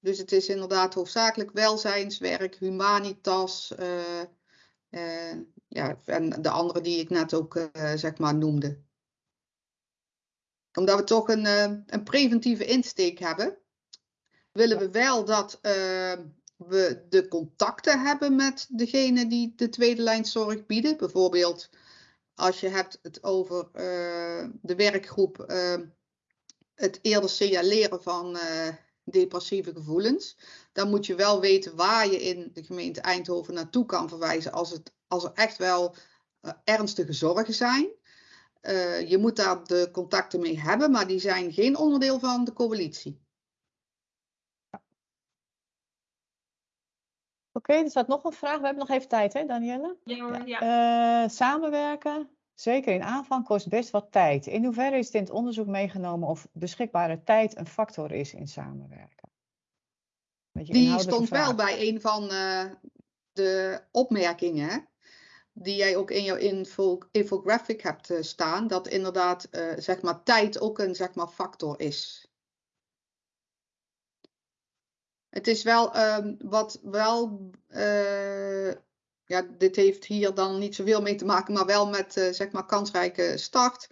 Dus het is inderdaad hoofdzakelijk welzijnswerk, humanitas, eh, ja, en de andere die ik net ook zeg maar noemde. Omdat we toch een, een preventieve insteek hebben, willen we wel dat eh, we de contacten hebben met degene die de tweede lijn zorg bieden. Bijvoorbeeld als je hebt het over eh, de werkgroep, eh, het eerder signaleren van, eh, depressieve gevoelens. Dan moet je wel weten waar je in de gemeente Eindhoven naartoe kan verwijzen als, het, als er echt wel eh, ernstige zorgen zijn. Eh, je moet daar de contacten mee hebben, maar die zijn geen onderdeel van de coalitie. Oké, er staat nog een vraag. We hebben nog even tijd, hè, Danielle? Ja hoor, ja. Eh, samenwerken, zeker in aanvang, kost best wat tijd. In hoeverre is het in het onderzoek meegenomen of beschikbare tijd een factor is in samenwerken? Die stond wel bij een van eh, de opmerkingen, die jij ook in jouw info, infographic hebt eh, staan, dat inderdaad eh, zeg maar, tijd ook een zeg maar, factor is. Het is wel ehm, wat wel, eh, ja, dit heeft hier dan niet zoveel mee te maken, maar wel met eh, zeg maar kansrijke start.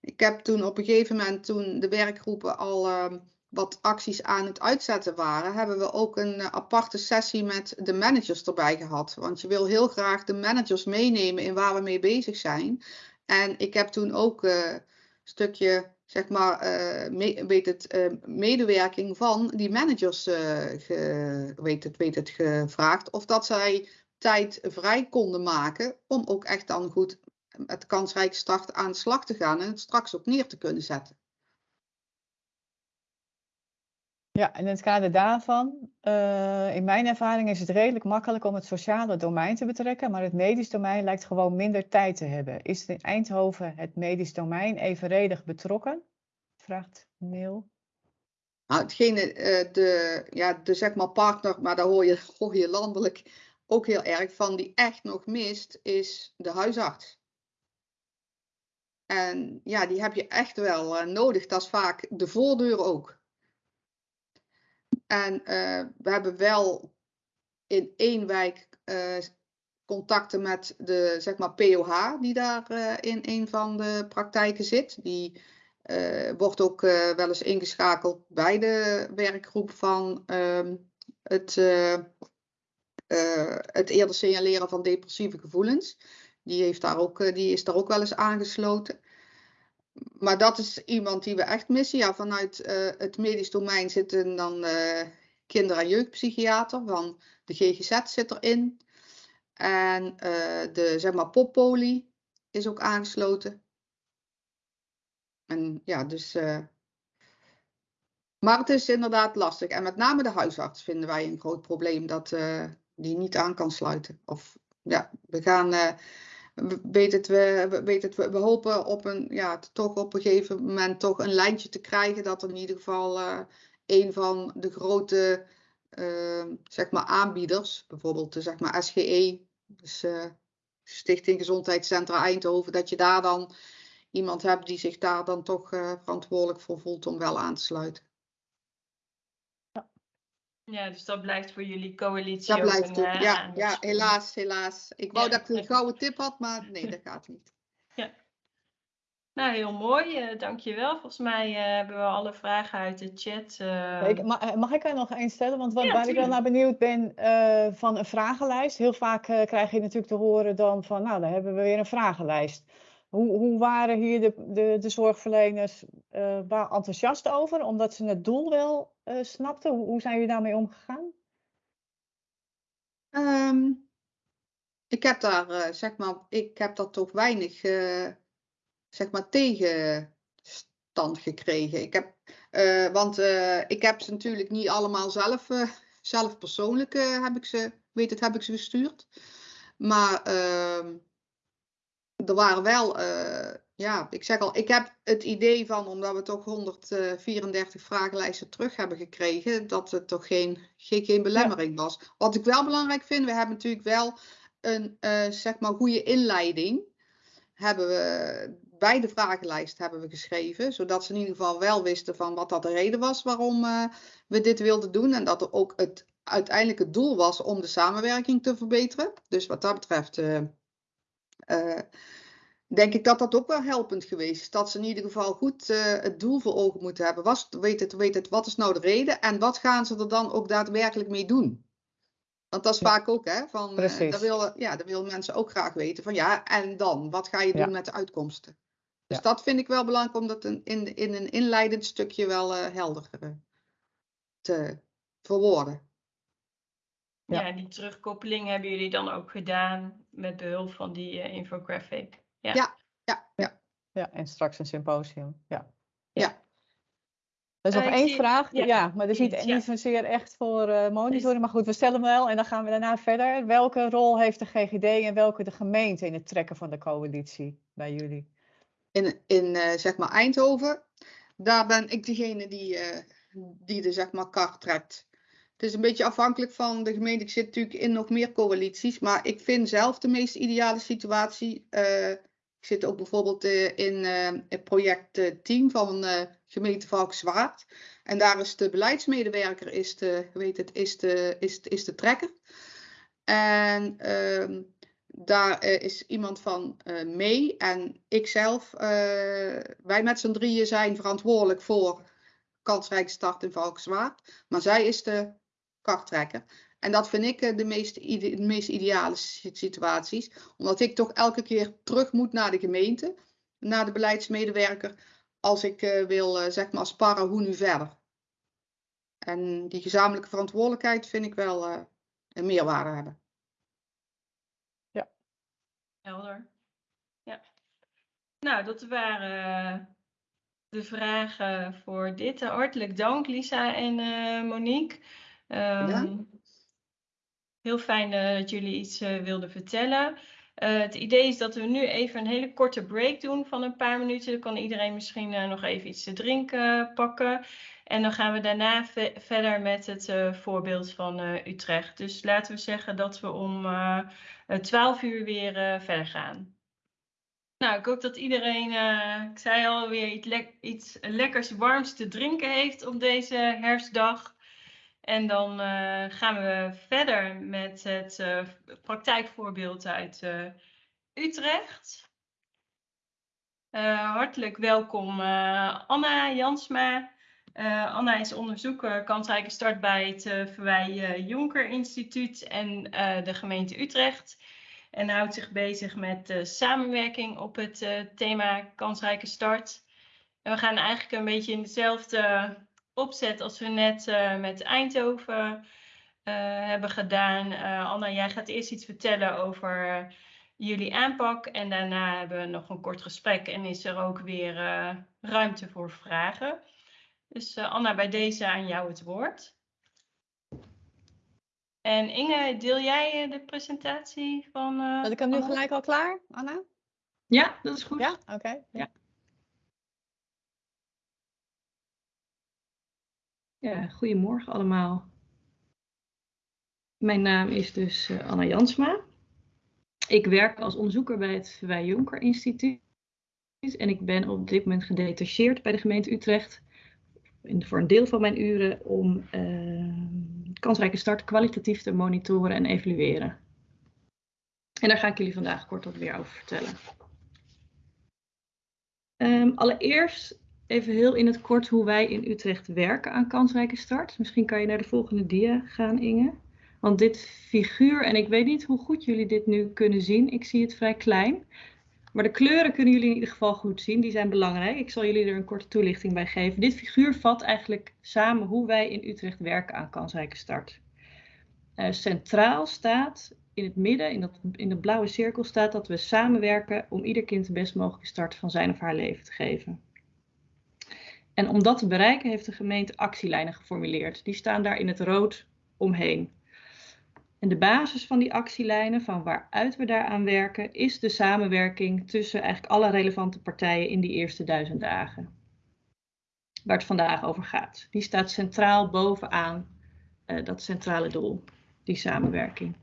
Ik heb toen op een gegeven moment, toen de werkgroepen al ehm, wat acties aan het uitzetten waren, hebben we ook een eh, aparte sessie met de managers erbij gehad. Want je wil heel graag de managers meenemen in waar we mee bezig zijn. En ik heb toen ook een stukje, zeg maar, eh, weet het, eh, medewerking van die managers eh, weet het, weet het, gevraagd. Of dat zij tijd vrij konden maken om ook echt dan goed met kansrijke start aan de slag te gaan en het straks ook neer te kunnen zetten. Ja, in het kader daarvan, eh, in mijn ervaring is het redelijk makkelijk om het sociale domein te betrekken, maar het medisch domein lijkt gewoon minder tijd te hebben. Is in Eindhoven het medisch domein evenredig betrokken? Vraagt Neil. Nou, hetgene, eh, de, ja, de zeg maar partner, maar daar hoor je, hoor je landelijk ook heel erg van, die echt nog mist, is de huisarts. En ja, die heb je echt wel eh, nodig. Dat is vaak de voordeur ook. En eh, we hebben wel in één wijk eh, contacten met de zeg maar POH, die daar eh, in een van de praktijken zit. Die wordt ook wel eens ingeschakeld bij de werkgroep van ehm, het, het eerder signaleren van depressieve gevoelens. Die, heeft daar ook, die is daar ook wel eens aangesloten. Maar dat is iemand die we echt missen. Ja, vanuit eh, het medisch domein zitten dan eh, kinder- en jeugdpsychiater van de GGZ zit erin. En eh, de zeg maar poppolie is ook aangesloten. En ja, dus. maar het is inderdaad lastig. En met name de huisarts vinden wij een groot probleem dat die niet aan kan sluiten. Of ja, we gaan. Eh, we- weet het, we, we- weet het, we, hopen op een, ja, toch op een gegeven moment toch een lijntje te krijgen. Dat in ieder geval eh, een van de grote eh, zeg maar aanbieders, bijvoorbeeld de zeg maar SGE, dus eh, Stichting Gezondheidscentra Eindhoven, dat je daar dan iemand hebt die zich daar dan toch eh, verantwoordelijk voor voelt om wel aan te sluiten. Ja, dus dat blijft voor jullie coalitie Dat blijft een, Ja, ja, aandachtspunt. helaas, helaas. Ik wou Ja, dat ik een gouden tip had, maar nee, dat gaat niet. Nou, heel mooi. eh dankjewel. Volgens mij eh, hebben we alle vragen uit de chat. eh, Ik, ma- mag ik er nog één stellen? Want wat, Ja, waar ik wel naar benieuwd ben eh, van een vragenlijst. Heel vaak eh, krijg je natuurlijk te horen dan van, nou, dan hebben we weer een vragenlijst. Hoe, hoe waren hier de, de, de zorgverleners eh, waar enthousiast over, omdat ze het doel wel eh, snapten? Hoe, zijn jullie daarmee omgegaan? Ehm, ik heb daar, eh, zeg maar, ik heb daar toch weinig, zeg maar, tegenstand gekregen. Ik heb, want ik heb ze natuurlijk niet allemaal zelf, zelf persoonlijk, heb ik ze, weet het, heb ik ze gestuurd. Maar ehm, er waren wel, eh, ja, ik zeg al, ik heb het idee van, omdat we toch 134 vragenlijsten terug hebben gekregen, dat het toch geen, geen, geen belemmering was. Wat ik wel belangrijk vind, we hebben natuurlijk wel een, eh, zeg maar, goede inleiding. Hebben we, bij de vragenlijst hebben we geschreven, zodat ze in ieder geval wel wisten van wat dat de reden was waarom eh, we dit wilden doen. En dat er ook het uiteindelijk het doel was om de samenwerking te verbeteren. Dus wat dat betreft eh, denk ik dat dat ook wel helpend geweest is. Dat ze in ieder geval goed eh, het doel voor ogen moeten hebben. Was, weet, het, weet het, wat is nou de reden en wat gaan ze er dan ook daadwerkelijk mee doen? Want dat is Ja. vaak ook, hè? Van, eh Precies. dat, willen, ja, dat willen mensen ook graag weten. Van ja, en dan? Wat ga je doen Ja. met de uitkomsten? Dus Ja. dat vind ik wel belangrijk om dat in, in, in een inleidend stukje wel eh helder te verwoorden. Ja. Ja, die terugkoppeling hebben jullie dan ook gedaan met behulp van die eh, infographic. Ja. Ja. Ja, ja. Ja, en straks een symposium. Ja. Ja. Er is Eh, nog ik één zie- vraag. ja, Ja, maar dat is niet, niet zozeer echt voor eh monitoring. Maar goed, we stellen hem wel en dan gaan we daarna verder. Welke rol heeft de GGD en welke de gemeente in het trekken van de coalitie bij jullie? In, in eh, zeg maar Eindhoven, daar ben ik degene die, eh, die de zeg maar kar trekt. Het is een beetje afhankelijk van de gemeente. Ik zit natuurlijk in nog meer coalities, maar ik vind zelf de meest ideale situatie. eh, ik zit ook bijvoorbeeld eh, in eh, het project eh, team van gemeente Valkenswaard. En daar is de beleidsmedewerker is de, heet het, is de, is, is de trekker. En ehm, daar is iemand van mee en ikzelf. wij met z'n drieën zijn verantwoordelijk voor kansrijke start in Valkenswaard. Maar zij is de karttrekker. En dat vind ik eh, de meest, ide- de meest ideale si- situaties. Omdat ik toch elke keer terug moet naar de gemeente. Naar de beleidsmedewerker. Als ik eh, wil eh, zeg maar sparren hoe nu verder. En die gezamenlijke verantwoordelijkheid vind ik wel eh, een meerwaarde hebben. Helder. Ja. Nou, dat waren eh, de vragen voor dit. Hartelijk dank, Lisa en eh, Monique. Ehm, heel fijn eh, dat jullie iets eh, wilden vertellen. Eh, het idee is dat we nu even een hele korte break doen van een paar minuten. Dan kan iedereen misschien nog even iets te drinken pakken. En dan gaan we daarna ve- verder met het voorbeeld van Utrecht. Dus laten we zeggen dat we om eh, eh, 12 uur weer verder gaan. Nou, ik hoop dat iedereen, ik zei al, weer iets, iets lekkers warms te drinken heeft op deze herfstdag. En dan eh, gaan we verder met het eh, praktijkvoorbeeld uit eh, Utrecht. Hartelijk welkom Anna Jansma. Anna is onderzoeker kansrijke start bij het Verwij Jonker Instituut en de gemeente Utrecht. En houdt zich bezig met samenwerking op het thema kansrijke start. En we gaan eigenlijk een beetje in dezelfde opzet als we net eh, met Eindhoven eh, hebben gedaan. Eh, Anna, jij gaat eerst iets vertellen over jullie aanpak. En daarna hebben we nog een kort gesprek en is er ook weer eh, ruimte voor vragen. Dus eh, Anna, bij deze aan jou het woord. En Inge, deel jij eh, de presentatie van. eh, Had ik hem nu Anna? gelijk al klaar, Anna? Ja, dat is goed. Ja, oké. Ja. Ja, goedemorgen allemaal. Mijn naam is dus eh, Anna Jansma. Ik werk als onderzoeker bij het Verwij Jonker Instituut. En ik ben op dit moment gedetacheerd bij de gemeente Utrecht. voor een deel van mijn uren om eh, kansrijke start kwalitatief te monitoren en evalueren. En daar ga ik jullie vandaag kort wat weer over vertellen. Ehm, allereerst even heel in het kort hoe wij in Utrecht werken aan kansrijke start. Misschien kan je naar de volgende dia gaan, Inge. Want dit figuur, en ik weet niet hoe goed jullie dit nu kunnen zien, ik zie het vrij klein. Maar de kleuren kunnen jullie in ieder geval goed zien, die zijn belangrijk. Ik zal jullie er een korte toelichting bij geven. Dit figuur vat eigenlijk samen hoe wij in Utrecht werken aan kansrijke start. Eh, centraal staat in het midden, in, dat, in de blauwe cirkel, staat dat we samenwerken om ieder kind de best mogelijke start van zijn of haar leven te geven. En om dat te bereiken heeft de gemeente actielijnen geformuleerd. Die staan daar in het rood omheen. En de basis van die actielijnen, van waaruit we daaraan werken, is de samenwerking tussen eigenlijk alle relevante partijen in die eerste duizend dagen. Waar het vandaag over gaat. Die staat centraal bovenaan uh, dat centrale doel, die samenwerking.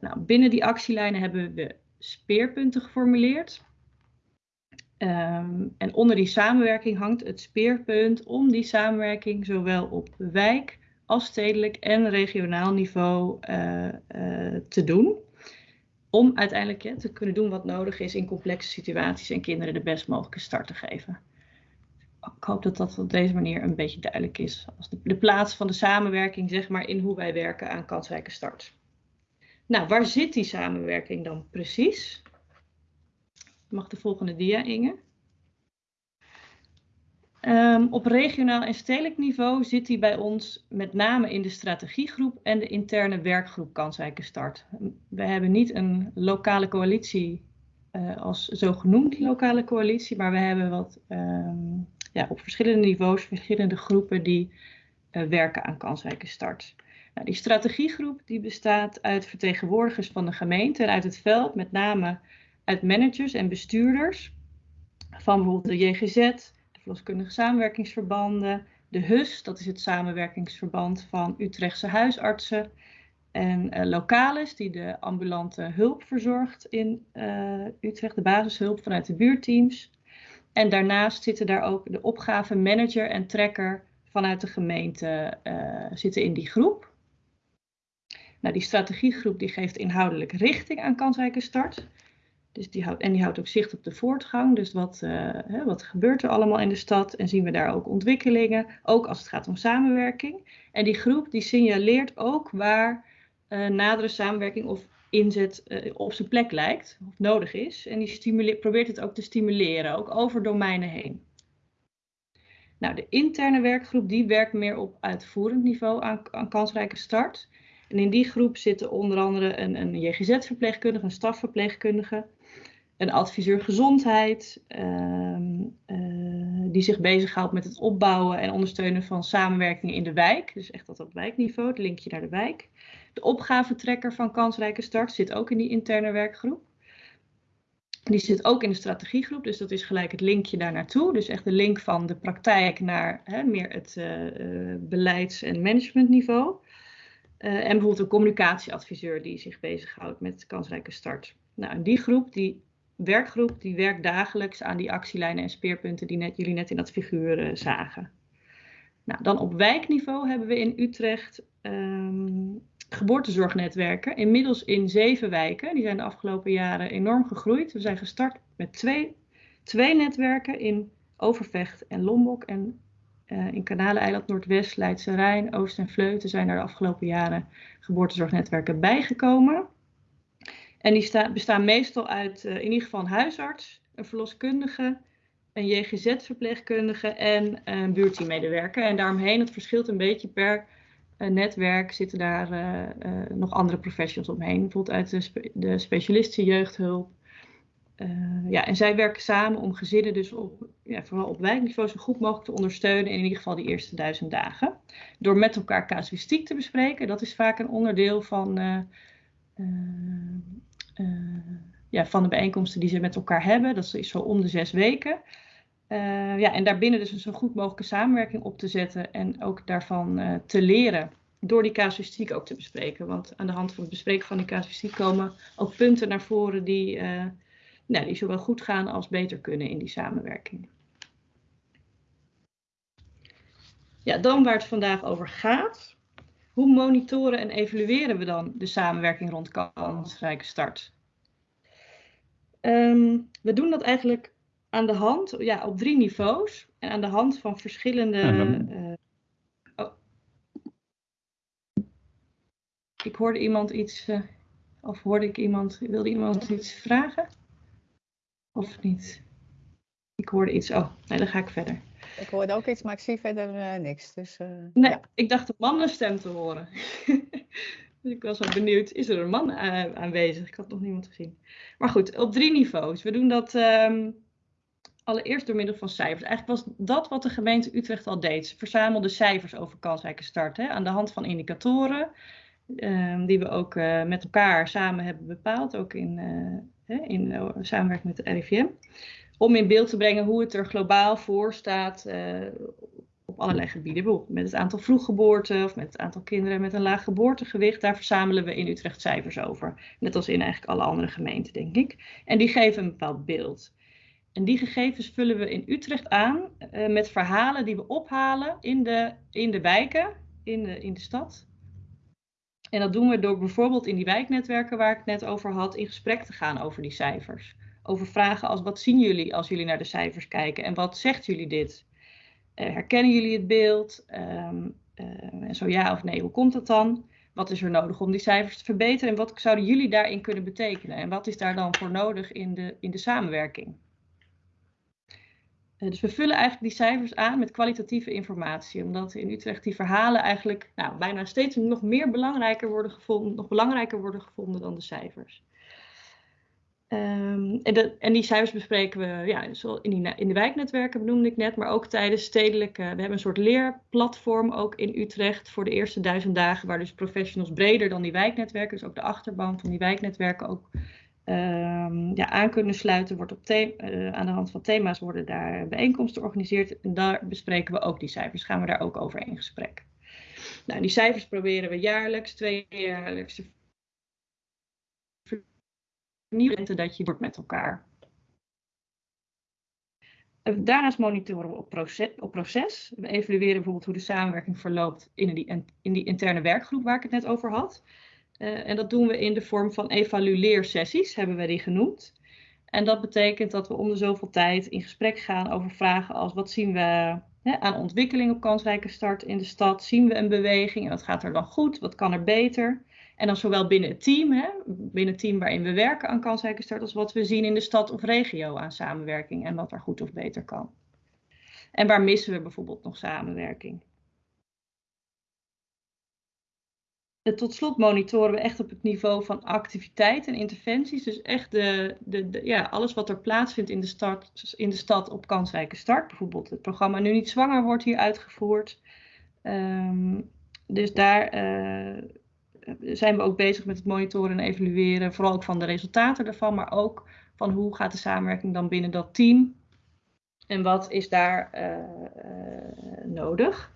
Nou, binnen die actielijnen hebben we speerpunten geformuleerd. Um, en onder die samenwerking hangt het speerpunt om die samenwerking zowel op wijk als stedelijk en regionaal niveau uh, uh, te doen. Om uiteindelijk te kunnen doen wat nodig is in complexe situaties en kinderen de best mogelijke start te geven. Ik hoop dat dat op deze manier een beetje duidelijk is. Als de, de plaats van de samenwerking, zeg maar, in hoe wij werken aan kansrijke start. Nou, waar zit die samenwerking dan precies? Mag de volgende dia, Inge? Ehm, op regionaal en stedelijk niveau zit hij bij ons met name in de strategiegroep en de interne werkgroep Kansrijke Start. We hebben niet een lokale coalitie uh, als zogenoemd lokale coalitie, maar we hebben wat ehm, ja, op verschillende niveaus, verschillende groepen die uh, werken aan kansrijke start. Nou, die strategiegroep die bestaat uit vertegenwoordigers van de gemeente en uit het veld, met name uit managers en bestuurders van bijvoorbeeld de JGZ, de verloskundige samenwerkingsverbanden, de HUS, dat is het samenwerkingsverband van Utrechtse huisartsen, en uh, Localis, die de ambulante hulp verzorgt in uh, Utrecht, de basishulp vanuit de buurteams. En daarnaast zitten daar ook de opgavemanager en trekker vanuit de gemeente uh, zitten in die groep. Nou, die strategiegroep die geeft inhoudelijk richting aan kansrijke start. Dus die houdt, en die houdt ook zicht op de voortgang. Dus wat, hè, wat gebeurt er allemaal in de stad? En zien we daar ook ontwikkelingen, ook als het gaat om samenwerking. En die groep die signaleert ook waar uh, nadere samenwerking of inzet uh, op zijn plek lijkt of nodig is. En die probeert het ook te stimuleren, ook over domeinen heen. Nou, de interne werkgroep die werkt meer op uitvoerend niveau aan, aan kansrijke start. En in die groep zitten onder andere een, een JGZ-verpleegkundige, een stafverpleegkundige, een adviseur gezondheid, uh, uh, die zich bezighoudt met het opbouwen en ondersteunen van samenwerking in de wijk. Dus echt dat op wijkniveau, het linkje naar de wijk. De opgavetrekker van Kansrijke Start zit ook in die interne werkgroep. Die zit ook in de strategiegroep, dus dat is gelijk het linkje daar naartoe. Dus echt de link van de praktijk naar hè, meer het uh, beleids- en managementniveau. En bijvoorbeeld een communicatieadviseur die zich bezighoudt met kansrijke start. Nou, en die groep, die werkgroep, die werkt dagelijks aan die actielijnen en speerpunten die net, jullie net in dat figuur uh, zagen. Nou, dan op wijkniveau hebben we in Utrecht um, geboortezorgnetwerken. Inmiddels in zeven wijken. Die zijn de afgelopen jaren enorm gegroeid. We zijn gestart met twee, twee netwerken in Overvecht en Lombok. En uh, in Kanaleiland, Noordwest, Leidse Rijn, Oost en Vleuten zijn er de afgelopen jaren geboortezorgnetwerken bijgekomen. En die bestaan meestal uit uh, in ieder geval een huisarts, een verloskundige, een JGZ-verpleegkundige en een buurteammedewerker. En daaromheen, het verschilt een beetje per uh, netwerk, zitten daar uh, nog andere professionals omheen. Bijvoorbeeld uit de, de specialistische jeugdhulp. ja, en zij werken samen om gezinnen dus op, ja, vooral op wijkniveau zo goed mogelijk te ondersteunen in, ieder geval die eerste duizend dagen. Door met elkaar casuïstiek te bespreken, dat is vaak een onderdeel van ja, van de bijeenkomsten die ze met elkaar hebben. Dat is zo om de zes weken. Uh, ja, en daarbinnen dus een zo goed mogelijke samenwerking op te zetten en ook daarvan uh, te leren. Door die casuïstiek ook te bespreken. Want aan de hand van het bespreken van die casuïstiek komen ook punten naar voren die, nou, die zowel goed gaan als beter kunnen in die samenwerking. Ja, dan waar het vandaag over gaat. Hoe monitoren en evalueren we dan de samenwerking rond kansrijke start? Um, we doen dat eigenlijk aan de hand, ja, op drie niveaus. En aan de hand van verschillende. Uh, oh. Ik hoorde iemand iets. Uh, of hoorde ik iemand. Wilde iemand iets vragen? Of niet? Ik hoorde iets. Oh, nee, dan ga ik verder. Ik hoorde ook iets, maar ik zie verder uh, niks. Dus, nee, ja. ik dacht een mannenstem te horen. dus ik was wel benieuwd, is er een man aanwezig? Ik had nog niemand gezien. Maar goed, op drie niveaus. We doen dat um, allereerst door middel van cijfers. Eigenlijk was dat wat de gemeente Utrecht al deed. Ze verzamelde cijfers over kansrijke start. Hè, aan de hand van indicatoren. Um, die we ook uh, met elkaar samen hebben bepaald. Ook in, uh, in uh, samenwerking met de RIVM om in beeld te brengen hoe het er globaal voor staat uh, op allerlei gebieden. Met het aantal vroeggeboorten of met het aantal kinderen met een laag geboortegewicht. Daar verzamelen we in Utrecht cijfers over. Net als in eigenlijk alle andere gemeenten, denk ik. En die geven een bepaald beeld. En die gegevens vullen we in Utrecht aan uh, met verhalen die we ophalen in de, in de wijken, in de, in de stad. En dat doen we door bijvoorbeeld in die wijknetwerken waar ik het net over had, in gesprek te gaan over die cijfers over vragen als wat zien jullie als jullie naar de cijfers kijken en wat zegt jullie dit? Uh, herkennen jullie het beeld? Um, uh, en zo ja of nee, hoe komt dat dan? Wat is er nodig om die cijfers te verbeteren en wat zouden jullie daarin kunnen betekenen? En wat is daar dan voor nodig in de, in de samenwerking? dus we vullen eigenlijk die cijfers aan met kwalitatieve informatie, omdat in Utrecht die verhalen eigenlijk nou, bijna steeds nog meer belangrijker worden gevonden, nog belangrijker worden gevonden dan de cijfers. Um, en, die cijfers bespreken we ja, in, in de wijknetwerken, benoemde ik net, maar ook tijdens stedelijke. We hebben een soort leerplatform ook in Utrecht voor de eerste duizend dagen, waar dus professionals breder dan die wijknetwerken, dus ook de achterban van die wijknetwerken, ook um, ja, aan kunnen sluiten. Wordt op uh, aan de hand van thema's worden daar bijeenkomsten georganiseerd. En daar bespreken we ook die cijfers. Gaan we daar ook over in gesprek. Nou, die cijfers proberen we jaarlijks, tweejaarlijks te vernieuwen. Dat je wordt met elkaar. Daarnaast monitoren we op proces, op proces. We evalueren bijvoorbeeld hoe de samenwerking verloopt in die, in die interne werkgroep waar ik het net over had. Uh, en dat doen we in de vorm van evalueersessies, hebben we die genoemd. En dat betekent dat we om de zoveel tijd in gesprek gaan over vragen als wat zien we hè, aan ontwikkeling op kansrijke start in de stad? Zien we een beweging en wat gaat er dan goed? Wat kan er beter? En dan zowel binnen het team, hè, binnen het team waarin we werken aan kansrijke start, als wat we zien in de stad of regio aan samenwerking en wat er goed of beter kan. En waar missen we bijvoorbeeld nog samenwerking? tot slot monitoren we echt op het niveau van activiteit en interventies. Dus echt de, de, ja, alles wat er plaatsvindt in de, start, in de stad op kansrijke start. Bijvoorbeeld het programma Nu niet zwanger wordt hier uitgevoerd. Um, dus daar uh, zijn we ook bezig met het monitoren en evalueren. Vooral ook van de resultaten daarvan, maar ook van hoe gaat de samenwerking dan binnen dat team. En wat is daar uh, uh, nodig.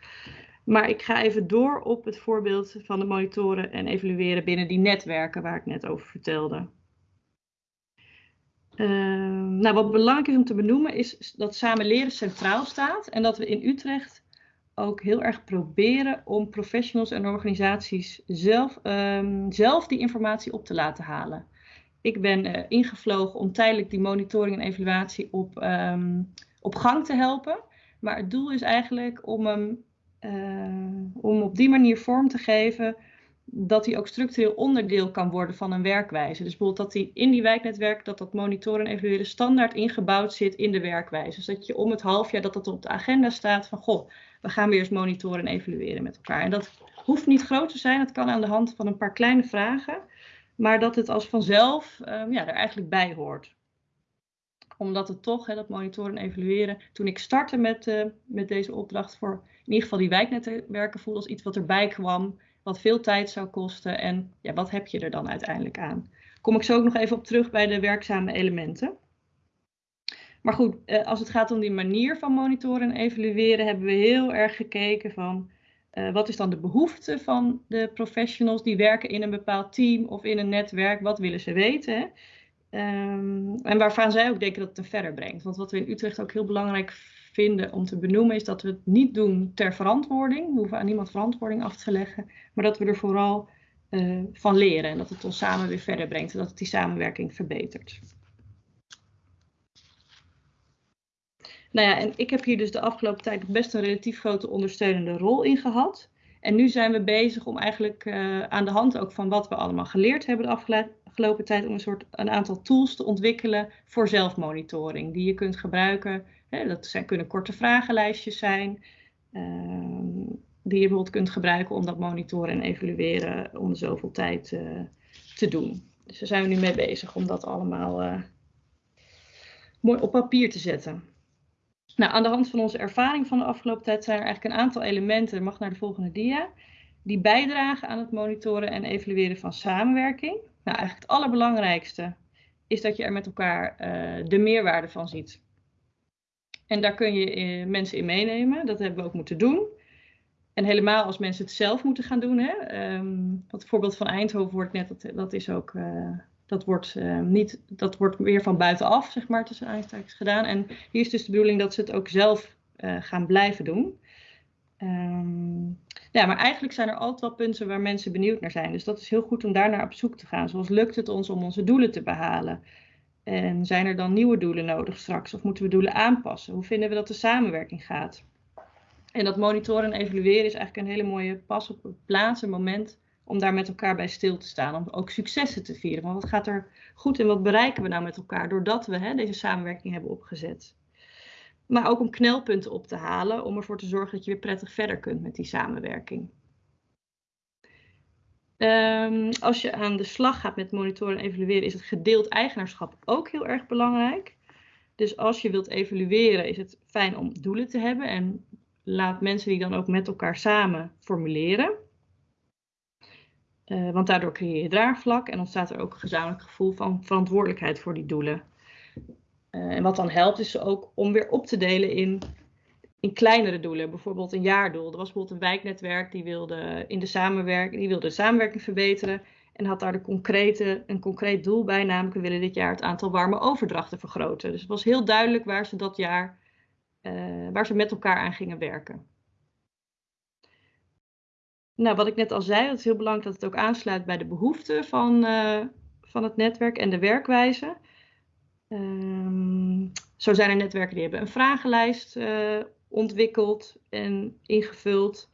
Maar ik ga even door op het voorbeeld van de monitoren en evalueren binnen die netwerken waar ik net over vertelde. Uh, nou, wat belangrijk is om te benoemen is dat samen leren centraal staat en dat we in Utrecht ook heel erg proberen om professionals en organisaties zelf, um, zelf die informatie op te laten halen. Ik ben uh, ingevlogen om tijdelijk die monitoring en evaluatie op, um, op gang te helpen. Maar het doel is eigenlijk om hem uh, om op die manier vorm te geven dat hij ook structureel onderdeel kan worden van een werkwijze. Dus bijvoorbeeld dat hij in die wijknetwerk, dat dat monitoren en evalueren standaard ingebouwd zit in de werkwijze. Dus dat je om het half jaar dat dat op de agenda staat van, goh, we gaan weer eens monitoren en evalueren met elkaar. En dat hoeft niet groot te zijn, dat kan aan de hand van een paar kleine vragen, maar dat het als vanzelf um, ja, er eigenlijk bij hoort omdat het toch, dat monitoren en evalueren, toen ik startte met, uh, met deze opdracht voor in ieder geval die wijknetwerken voelde als iets wat erbij kwam, wat veel tijd zou kosten en ja, wat heb je er dan uiteindelijk aan? Kom ik zo ook nog even op terug bij de werkzame elementen. Maar goed, eh, als het gaat om die manier van monitoren en evalueren, hebben we heel erg gekeken van uh, wat is dan de behoefte van de professionals die werken in een bepaald team of in een netwerk, wat willen ze weten? Um, en waarvan zij ook denken dat het er verder brengt. Want wat we in Utrecht ook heel belangrijk vinden om te benoemen, is dat we het niet doen ter verantwoording. We hoeven aan niemand verantwoording af te leggen, maar dat we er vooral uh, van leren en dat het ons samen weer verder brengt en dat het die samenwerking verbetert. Nou ja, en ik heb hier dus de afgelopen tijd best een relatief grote ondersteunende rol in gehad. En nu zijn we bezig om eigenlijk uh, aan de hand ook van wat we allemaal geleerd hebben de afgelopen tijd, om een soort een aantal tools te ontwikkelen voor zelfmonitoring, die je kunt gebruiken dat zijn, kunnen korte vragenlijstjes zijn, ehm, die je bijvoorbeeld kunt gebruiken om dat monitoren en evalueren om zoveel tijd uh, te doen. Dus daar zijn we nu mee bezig om dat allemaal uh, mooi op papier te zetten. Nou, aan de hand van onze ervaring van de afgelopen tijd zijn er eigenlijk een aantal elementen, mag naar de volgende dia, die bijdragen aan het monitoren en evalueren van samenwerking. Nou, eigenlijk het allerbelangrijkste is dat je er met elkaar uh, de meerwaarde van ziet. En daar kun je eh, mensen in meenemen. Dat hebben we ook moeten doen. En helemaal als mensen het zelf moeten gaan doen. Hè. Um, het voorbeeld van Eindhoven wordt net, dat, is ook, uh, dat wordt, uh, niet, dat wordt weer van buitenaf, zeg maar, tussen aanstekens gedaan. En hier is dus de bedoeling dat ze het ook zelf uh, gaan blijven doen. Um, ja, maar eigenlijk zijn er altijd wel punten waar mensen benieuwd naar zijn. Dus dat is heel goed om daar naar op zoek te gaan. Zoals lukt het ons om onze doelen te behalen? En zijn er dan nieuwe doelen nodig straks? Of moeten we doelen aanpassen? Hoe vinden we dat de samenwerking gaat? En dat monitoren en evalueren is eigenlijk een hele mooie pas op het plaats, een moment om daar met elkaar bij stil te staan. Om ook successen te vieren. Want wat gaat er goed en wat bereiken we nou met elkaar doordat we hè, deze samenwerking hebben opgezet? maar ook om knelpunten op te halen, om ervoor te zorgen dat je weer prettig verder kunt met die samenwerking. Um, als je aan de slag gaat met monitoren en evalueren, is het gedeeld eigenaarschap ook heel erg belangrijk. Dus als je wilt evalueren, is het fijn om doelen te hebben en laat mensen die dan ook met elkaar samen formuleren. Uh, want daardoor creëer je draagvlak en ontstaat er ook een gezamenlijk gevoel van verantwoordelijkheid voor die doelen. Uh, en wat dan helpt is ook om weer op te delen in, in kleinere doelen. Bijvoorbeeld een jaardoel. Er was bijvoorbeeld een wijknetwerk die wilde, in de, samenwerking, die wilde de samenwerking verbeteren. En had daar de concrete, een concreet doel bij, namelijk we willen dit jaar het aantal warme overdrachten vergroten. Dus het was heel duidelijk waar ze dat jaar, uh, waar ze met elkaar aan gingen werken. Nou, wat ik net al zei, het is heel belangrijk dat het ook aansluit bij de behoeften van, uh, van het netwerk en de werkwijze. Um, zo zijn er netwerken die hebben een vragenlijst uh, ontwikkeld en ingevuld.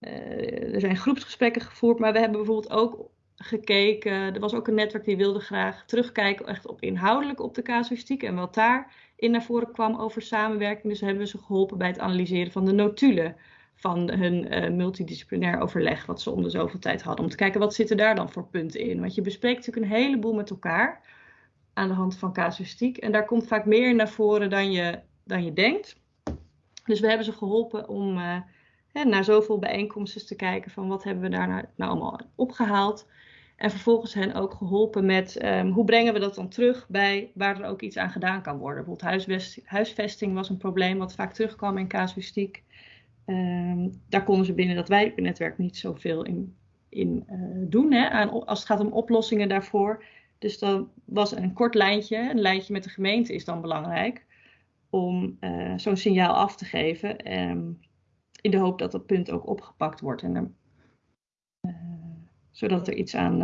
Uh, er zijn groepsgesprekken gevoerd, maar we hebben bijvoorbeeld ook gekeken. Er was ook een netwerk die wilde graag terugkijken echt op inhoudelijk op de casuïstiek en wat daar in naar voren kwam over samenwerking. Dus hebben we ze geholpen bij het analyseren van de notulen van hun uh, multidisciplinair overleg, wat ze om de zoveel tijd hadden. Om te kijken wat zitten daar dan voor punten in. Want je bespreekt natuurlijk een heleboel met elkaar aan de hand van casuïstiek. En daar komt vaak meer naar voren dan je, dan je denkt. Dus we hebben ze geholpen om uh, hè, naar zoveel bijeenkomsten te kijken van wat hebben we daar nou, nou allemaal opgehaald. En vervolgens hen ook geholpen met um, hoe brengen we dat dan terug bij waar er ook iets aan gedaan kan worden. Bijvoorbeeld huisvesting was een probleem wat vaak terugkwam in casuïstiek. Um, daar konden ze binnen dat wijknetwerk niet zoveel in, in uh, doen. Hè, aan, als het gaat om oplossingen daarvoor. Dus dan was een kort lijntje, een lijntje met de gemeente is dan belangrijk. Om uh, zo'n signaal af te geven. Um, in de hoop dat dat punt ook opgepakt wordt. En, uh, zodat er iets aan.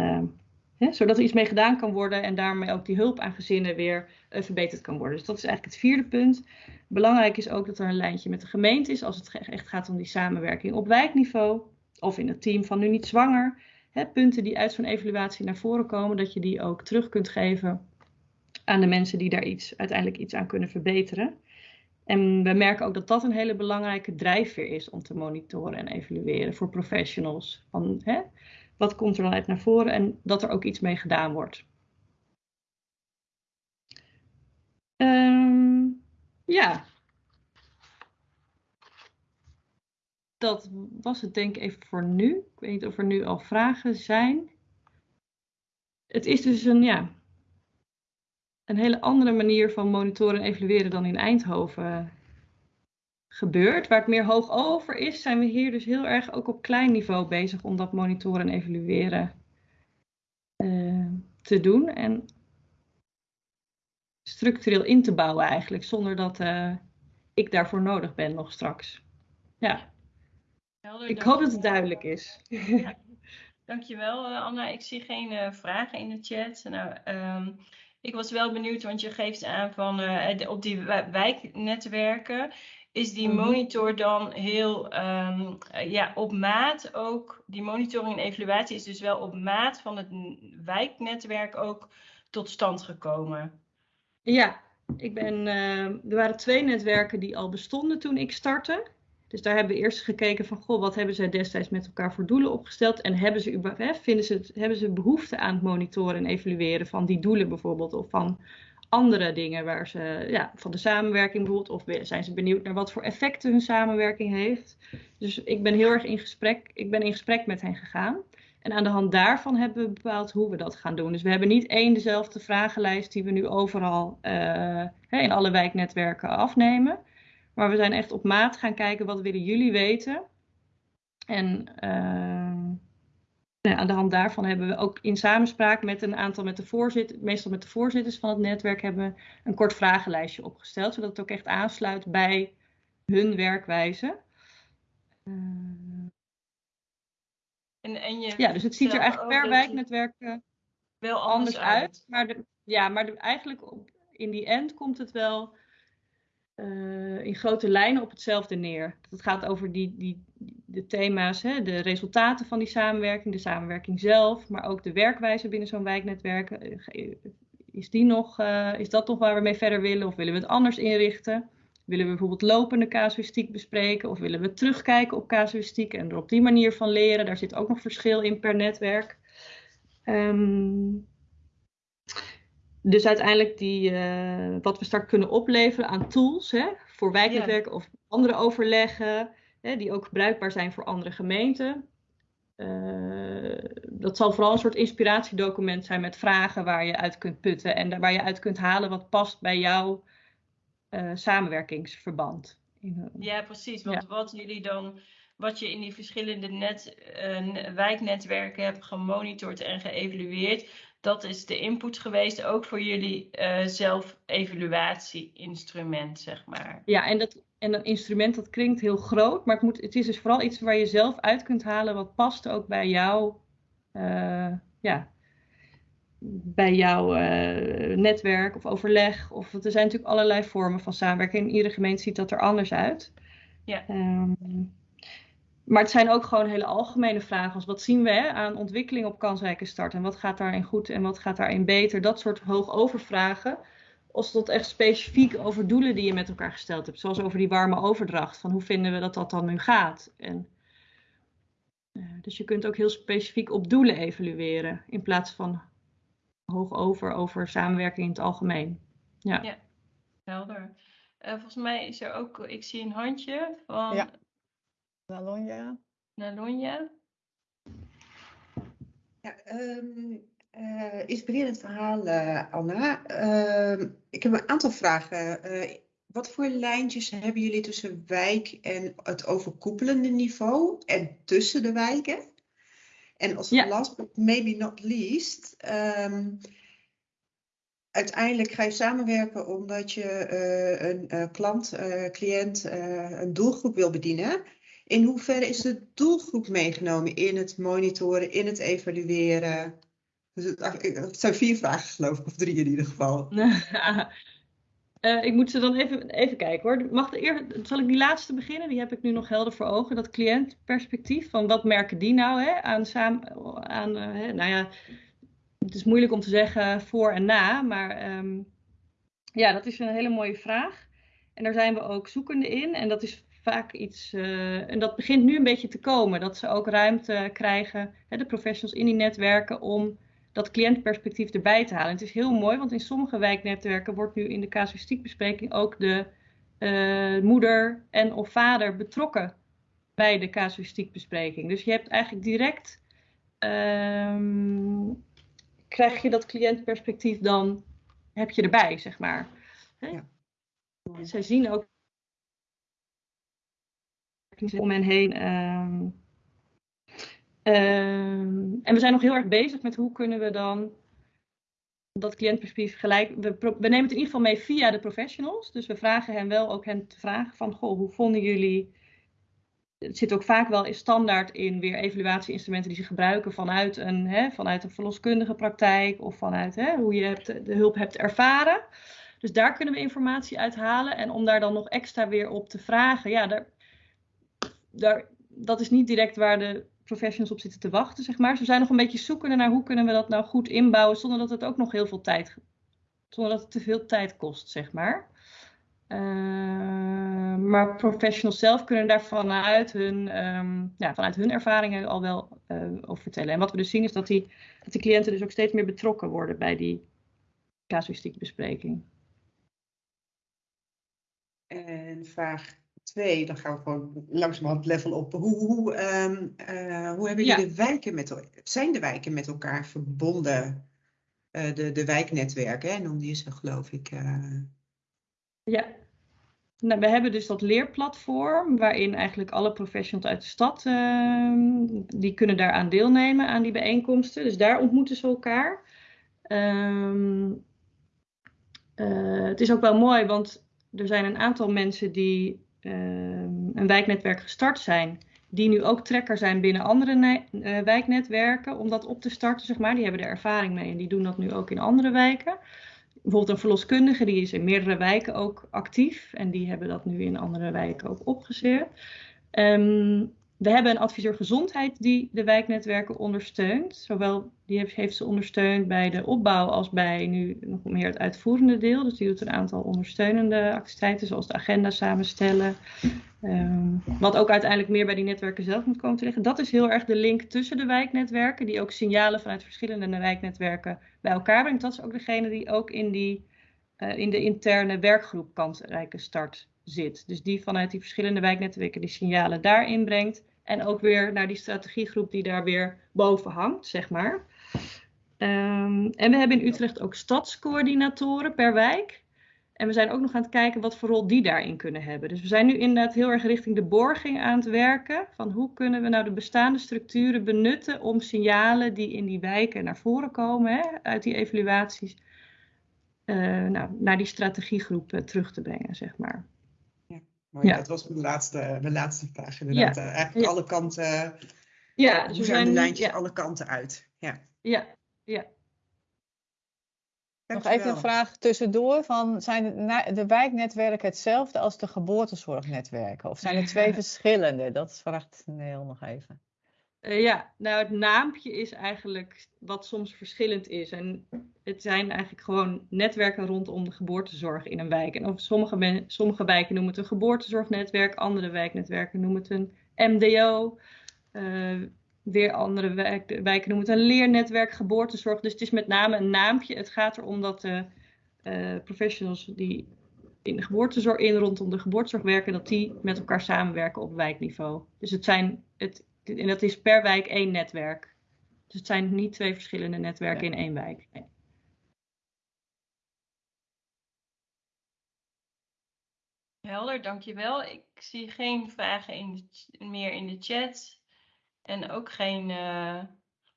Hè, zodat er iets mee gedaan kan worden en daarmee ook die hulp aan gezinnen weer uh, verbeterd kan worden. Dus dat is eigenlijk het vierde punt. Belangrijk is ook dat er een lijntje met de gemeente is als het echt gaat om die samenwerking op wijkniveau of in het team van nu niet zwanger. Hè, punten die uit zo'n evaluatie naar voren komen, dat je die ook terug kunt geven aan de mensen die daar iets, uiteindelijk iets aan kunnen verbeteren. En we merken ook dat dat een hele belangrijke drijfveer is om te monitoren en evalueren voor professionals. Van, hè, wat komt er dan uit naar voren en dat er ook iets mee gedaan wordt. Um, ja. Dat was het denk ik even voor nu. Ik weet niet of er nu al vragen zijn. Het is dus een, ja, een hele andere manier van monitoren en evalueren dan in Eindhoven gebeurt. Waar het meer hoog over is, zijn we hier dus heel erg ook op klein niveau bezig om dat monitoren en evalueren uh, te doen. En structureel in te bouwen eigenlijk, zonder dat uh, ik daarvoor nodig ben nog straks. Ja. Helder, ik hoop dat het duidelijk is. Ja. Dankjewel Anna. Ik zie geen uh, vragen in de chat. Nou, um, ik was wel benieuwd, want je geeft aan van op die wijknetwerken is die monitor dan heel um, ja, op maat ook. Die monitoring en evaluatie is dus wel op maat van het wijknetwerk ook tot stand gekomen. Ja, ik ben, uh, er waren twee netwerken die al bestonden toen ik startte. Dus daar hebben we eerst gekeken van, goh, wat hebben zij destijds met elkaar voor doelen opgesteld? En hebben ze, vinden ze, hebben ze behoefte aan het monitoren en evalueren van die doelen bijvoorbeeld? Of van andere dingen waar ze, ja, van de samenwerking bijvoorbeeld, of zijn ze benieuwd naar wat voor effecten hun samenwerking heeft. Dus ik ben heel erg in gesprek, ik ben in gesprek met hen gegaan. En aan de hand daarvan hebben we bepaald hoe we dat gaan doen. Dus we hebben niet één dezelfde vragenlijst die we nu overal uh, in alle wijknetwerken afnemen. Maar we zijn echt op maat gaan kijken wat willen jullie weten. En uh, nou, aan de hand daarvan hebben we ook in samenspraak met een aantal, met de voorzitter, meestal met de voorzitters van het netwerk, hebben we een kort vragenlijstje opgesteld. Zodat het ook echt aansluit bij hun werkwijze. Uh, en, en je ja, dus het ziet er eigenlijk per wijknetwerk uh, wel anders, anders uit. uit. Maar, de, ja, maar de, eigenlijk op, in die end komt het wel uh, in grote lijnen op hetzelfde neer. Het gaat over die, die, de thema's, hè, de resultaten van die samenwerking, de samenwerking zelf, maar ook de werkwijze binnen zo'n wijknetwerk. Is, die nog, uh, is dat nog waar we mee verder willen of willen we het anders inrichten? Willen we bijvoorbeeld lopende casuïstiek bespreken of willen we terugkijken op casuïstiek en er op die manier van leren? Daar zit ook nog verschil in per netwerk. Ehm, dus uiteindelijk die, uh, wat we straks kunnen opleveren aan tools hè, voor wijknetwerken of andere overleggen, hè, die ook bruikbaar zijn voor andere gemeenten. Uh, dat zal vooral een soort inspiratiedocument zijn met vragen waar je uit kunt putten en waar je uit kunt halen wat past bij jouw uh, samenwerkingsverband. Ja, precies. Want wat jullie dan, wat je in die verschillende net, wijknetwerken hebt gemonitord en geëvalueerd, dat is de input geweest ook voor jullie uh, zelf-evaluatie-instrument, zeg maar. Ja, en dat, en dat instrument dat klinkt heel groot, maar het, moet, het is dus vooral iets waar je zelf uit kunt halen wat past ook bij jou, uh, ja, bij jouw uh, netwerk of overleg. Of, er zijn natuurlijk allerlei vormen van samenwerking. In iedere gemeente ziet dat er anders uit. Ja. Um, maar het zijn ook gewoon hele algemene vragen als wat zien we hè, aan ontwikkeling op kansrijke start en wat gaat daarin goed en wat gaat daarin beter. Dat soort hoogovervragen. Als tot echt specifiek over doelen die je met elkaar gesteld hebt. Zoals over die warme overdracht. Van hoe vinden we dat dat dan nu gaat? En, uh, dus je kunt ook heel specifiek op doelen evalueren. In plaats van hoog over over samenwerking in het algemeen. Ja, ja helder. Uh, volgens mij is er ook, ik zie een handje van ja. Nalonja. Nalonja. Ja, um, uh, inspirerend verhaal, uh, Anna. Uh, ik heb een aantal vragen. wat voor lijntjes hebben jullie tussen wijk en het overkoepelende niveau en tussen de wijken? En als ja. last but maybe not least, um, uiteindelijk ga je samenwerken omdat je een klant, cliënt, een doelgroep wil bedienen. In hoeverre is de doelgroep meegenomen in het monitoren, in het evalueren? Dus het, zijn vier vragen geloof ik, of drie in ieder geval. Uh, ik moet ze dan even, even kijken hoor. Mag de zal ik die laatste beginnen? Die heb ik nu nog helder voor ogen. Dat cliëntperspectief. Van wat merken die nou hè, aan samen. Aan, uh, hè, nou ja, het is moeilijk om te zeggen voor en na. Maar um, ja, dat is een hele mooie vraag. En daar zijn we ook zoekende in. En dat is vaak iets, uh, en dat begint nu een beetje te komen, dat ze ook ruimte krijgen, hè, de professionals in die netwerken, om dat cliëntperspectief erbij te halen. En het is heel mooi, want in sommige wijknetwerken wordt nu in de casuïstiekbespreking ook de uh, moeder en of vader betrokken bij de casuïstiekbespreking. Dus je hebt eigenlijk direct, um, krijg je dat cliëntperspectief dan, heb je erbij, zeg maar. Ja. Zij zien ook om hen heen. Um, um, en we zijn nog heel erg bezig met hoe kunnen we dan dat cliëntperspectief gelijk. We, nemen het in ieder geval mee via de professionals. Dus we vragen hen wel ook hen te vragen van goh, hoe vonden jullie. Het zit ook vaak wel in standaard in weer evaluatieinstrumenten die ze gebruiken vanuit een, hè, vanuit een verloskundige praktijk of vanuit hè, hoe je hebt, de hulp hebt ervaren. Dus daar kunnen we informatie uithalen. En om daar dan nog extra weer op te vragen, ja, daar, daar, dat is niet direct waar de professionals op zitten te wachten, zeg maar. Ze zijn nog een beetje zoekende naar hoe kunnen we dat nou goed inbouwen zonder dat het ook nog heel veel tijd, zonder dat het te veel tijd kost, zeg maar. Uh, maar professionals zelf kunnen daar vanuit hun, um, ja, vanuit hun ervaringen al wel uh, over vertellen. En wat we dus zien is dat die, dat die cliënten dus ook steeds meer betrokken worden bij die casuïstiekbespreking. En vraag twee, dan gaan we gewoon langzamerhand level op. Hoe, hoe, um, uh, hoe hebben jullie ja. de wijken met zijn de wijken met elkaar verbonden? Uh, de, de wijknetwerken, hè, noemde je ze geloof ik. Uh... Ja, nou, we hebben dus dat leerplatform waarin eigenlijk alle professionals uit de stad, ehm, die kunnen daaraan deelnemen aan die bijeenkomsten. Dus daar ontmoeten ze elkaar. Um, het is ook wel mooi, want er zijn een aantal mensen die Ehm, een wijknetwerk gestart zijn, die nu ook trekker zijn binnen andere uh, wijknetwerken om dat op te starten, zeg maar. Die hebben er ervaring mee en die doen dat nu ook in andere wijken. Bijvoorbeeld een verloskundige, die is in meerdere wijken ook actief en die hebben dat nu in andere wijken ook opgezet. Um, we hebben een adviseur gezondheid die de wijknetwerken ondersteunt. Zowel die heeft, ze ondersteund bij de opbouw als bij nu nog meer het uitvoerende deel. Dus die doet een aantal ondersteunende activiteiten, zoals de agenda samenstellen. Ehm, wat ook uiteindelijk meer bij die netwerken zelf moet komen te liggen. Dat is heel erg de link tussen de wijknetwerken, die ook signalen vanuit verschillende wijknetwerken bij elkaar brengt. Dat is ook degene die ook in, die, uh, in de interne werkgroep kansrijke start zit. Dus die vanuit die verschillende wijknetwerken die signalen daarin brengt. En ook weer naar die strategiegroep die daar weer boven hangt, zeg maar. Um, en we hebben in Utrecht ook stadscoördinatoren per wijk. En we zijn ook nog aan het kijken wat voor rol die daarin kunnen hebben. Dus we zijn nu inderdaad heel erg richting de borging aan het werken. Van hoe kunnen we nou de bestaande structuren benutten om signalen die in die wijken naar voren komen, hè, uit die evaluaties, uh, nou, naar die strategiegroep uh, terug te brengen, zeg maar. Ja. dat was mijn laatste, mijn laatste vraag inderdaad. Ja. Uh, eigenlijk alle kanten, ja, dus zijn de lijntjes alle kanten uit. Ja, ja. ja. Nog even een vraag tussendoor. Van, zijn de, de wijknetwerken hetzelfde als de geboortezorgnetwerken? Of zijn er twee verschillende? Dat vraagt Neel nog even. Uh, ja, nou het naampje is eigenlijk wat soms verschillend is. En het zijn eigenlijk gewoon netwerken rondom de geboortezorg in een wijk. En of sommige, sommige wijken noemen het een geboortezorgnetwerk, andere wijknetwerken noemen het een MDO. Uh, weer andere wijk, wijken noemen het een leernetwerk, geboortezorg. Dus het is met name een naampje. Het gaat erom dat de uh, professionals die in de geboortezorg, in rondom de geboortezorg werken, dat die met elkaar samenwerken op wijkniveau. Dus het zijn, het, en dat is per wijk één netwerk. Dus het zijn niet twee verschillende netwerken ja. in één wijk. Nee. Helder, dankjewel. Ik zie geen vragen in de, meer in de chat. En ook geen uh,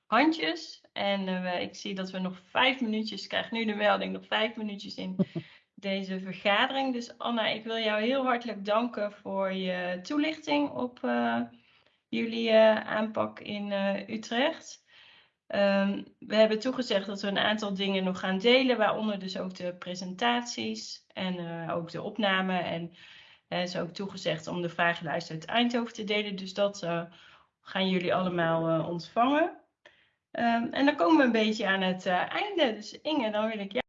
handjes. En uh, ik zie dat we nog vijf minuutjes, ik krijg nu de melding, nog vijf minuutjes in deze vergadering. Dus Anna, ik wil jou heel hartelijk danken voor je toelichting op uh, jullie aanpak in Utrecht. Um, we hebben toegezegd dat we een aantal dingen nog gaan delen, waaronder dus ook de presentaties en uh, ook de opname. En er is ook toegezegd om de vragenlijst uit Eindhoven te delen. Dus dat gaan jullie allemaal ontvangen. Um, en dan komen we een beetje aan het einde. Dus Inge, dan wil ik jou.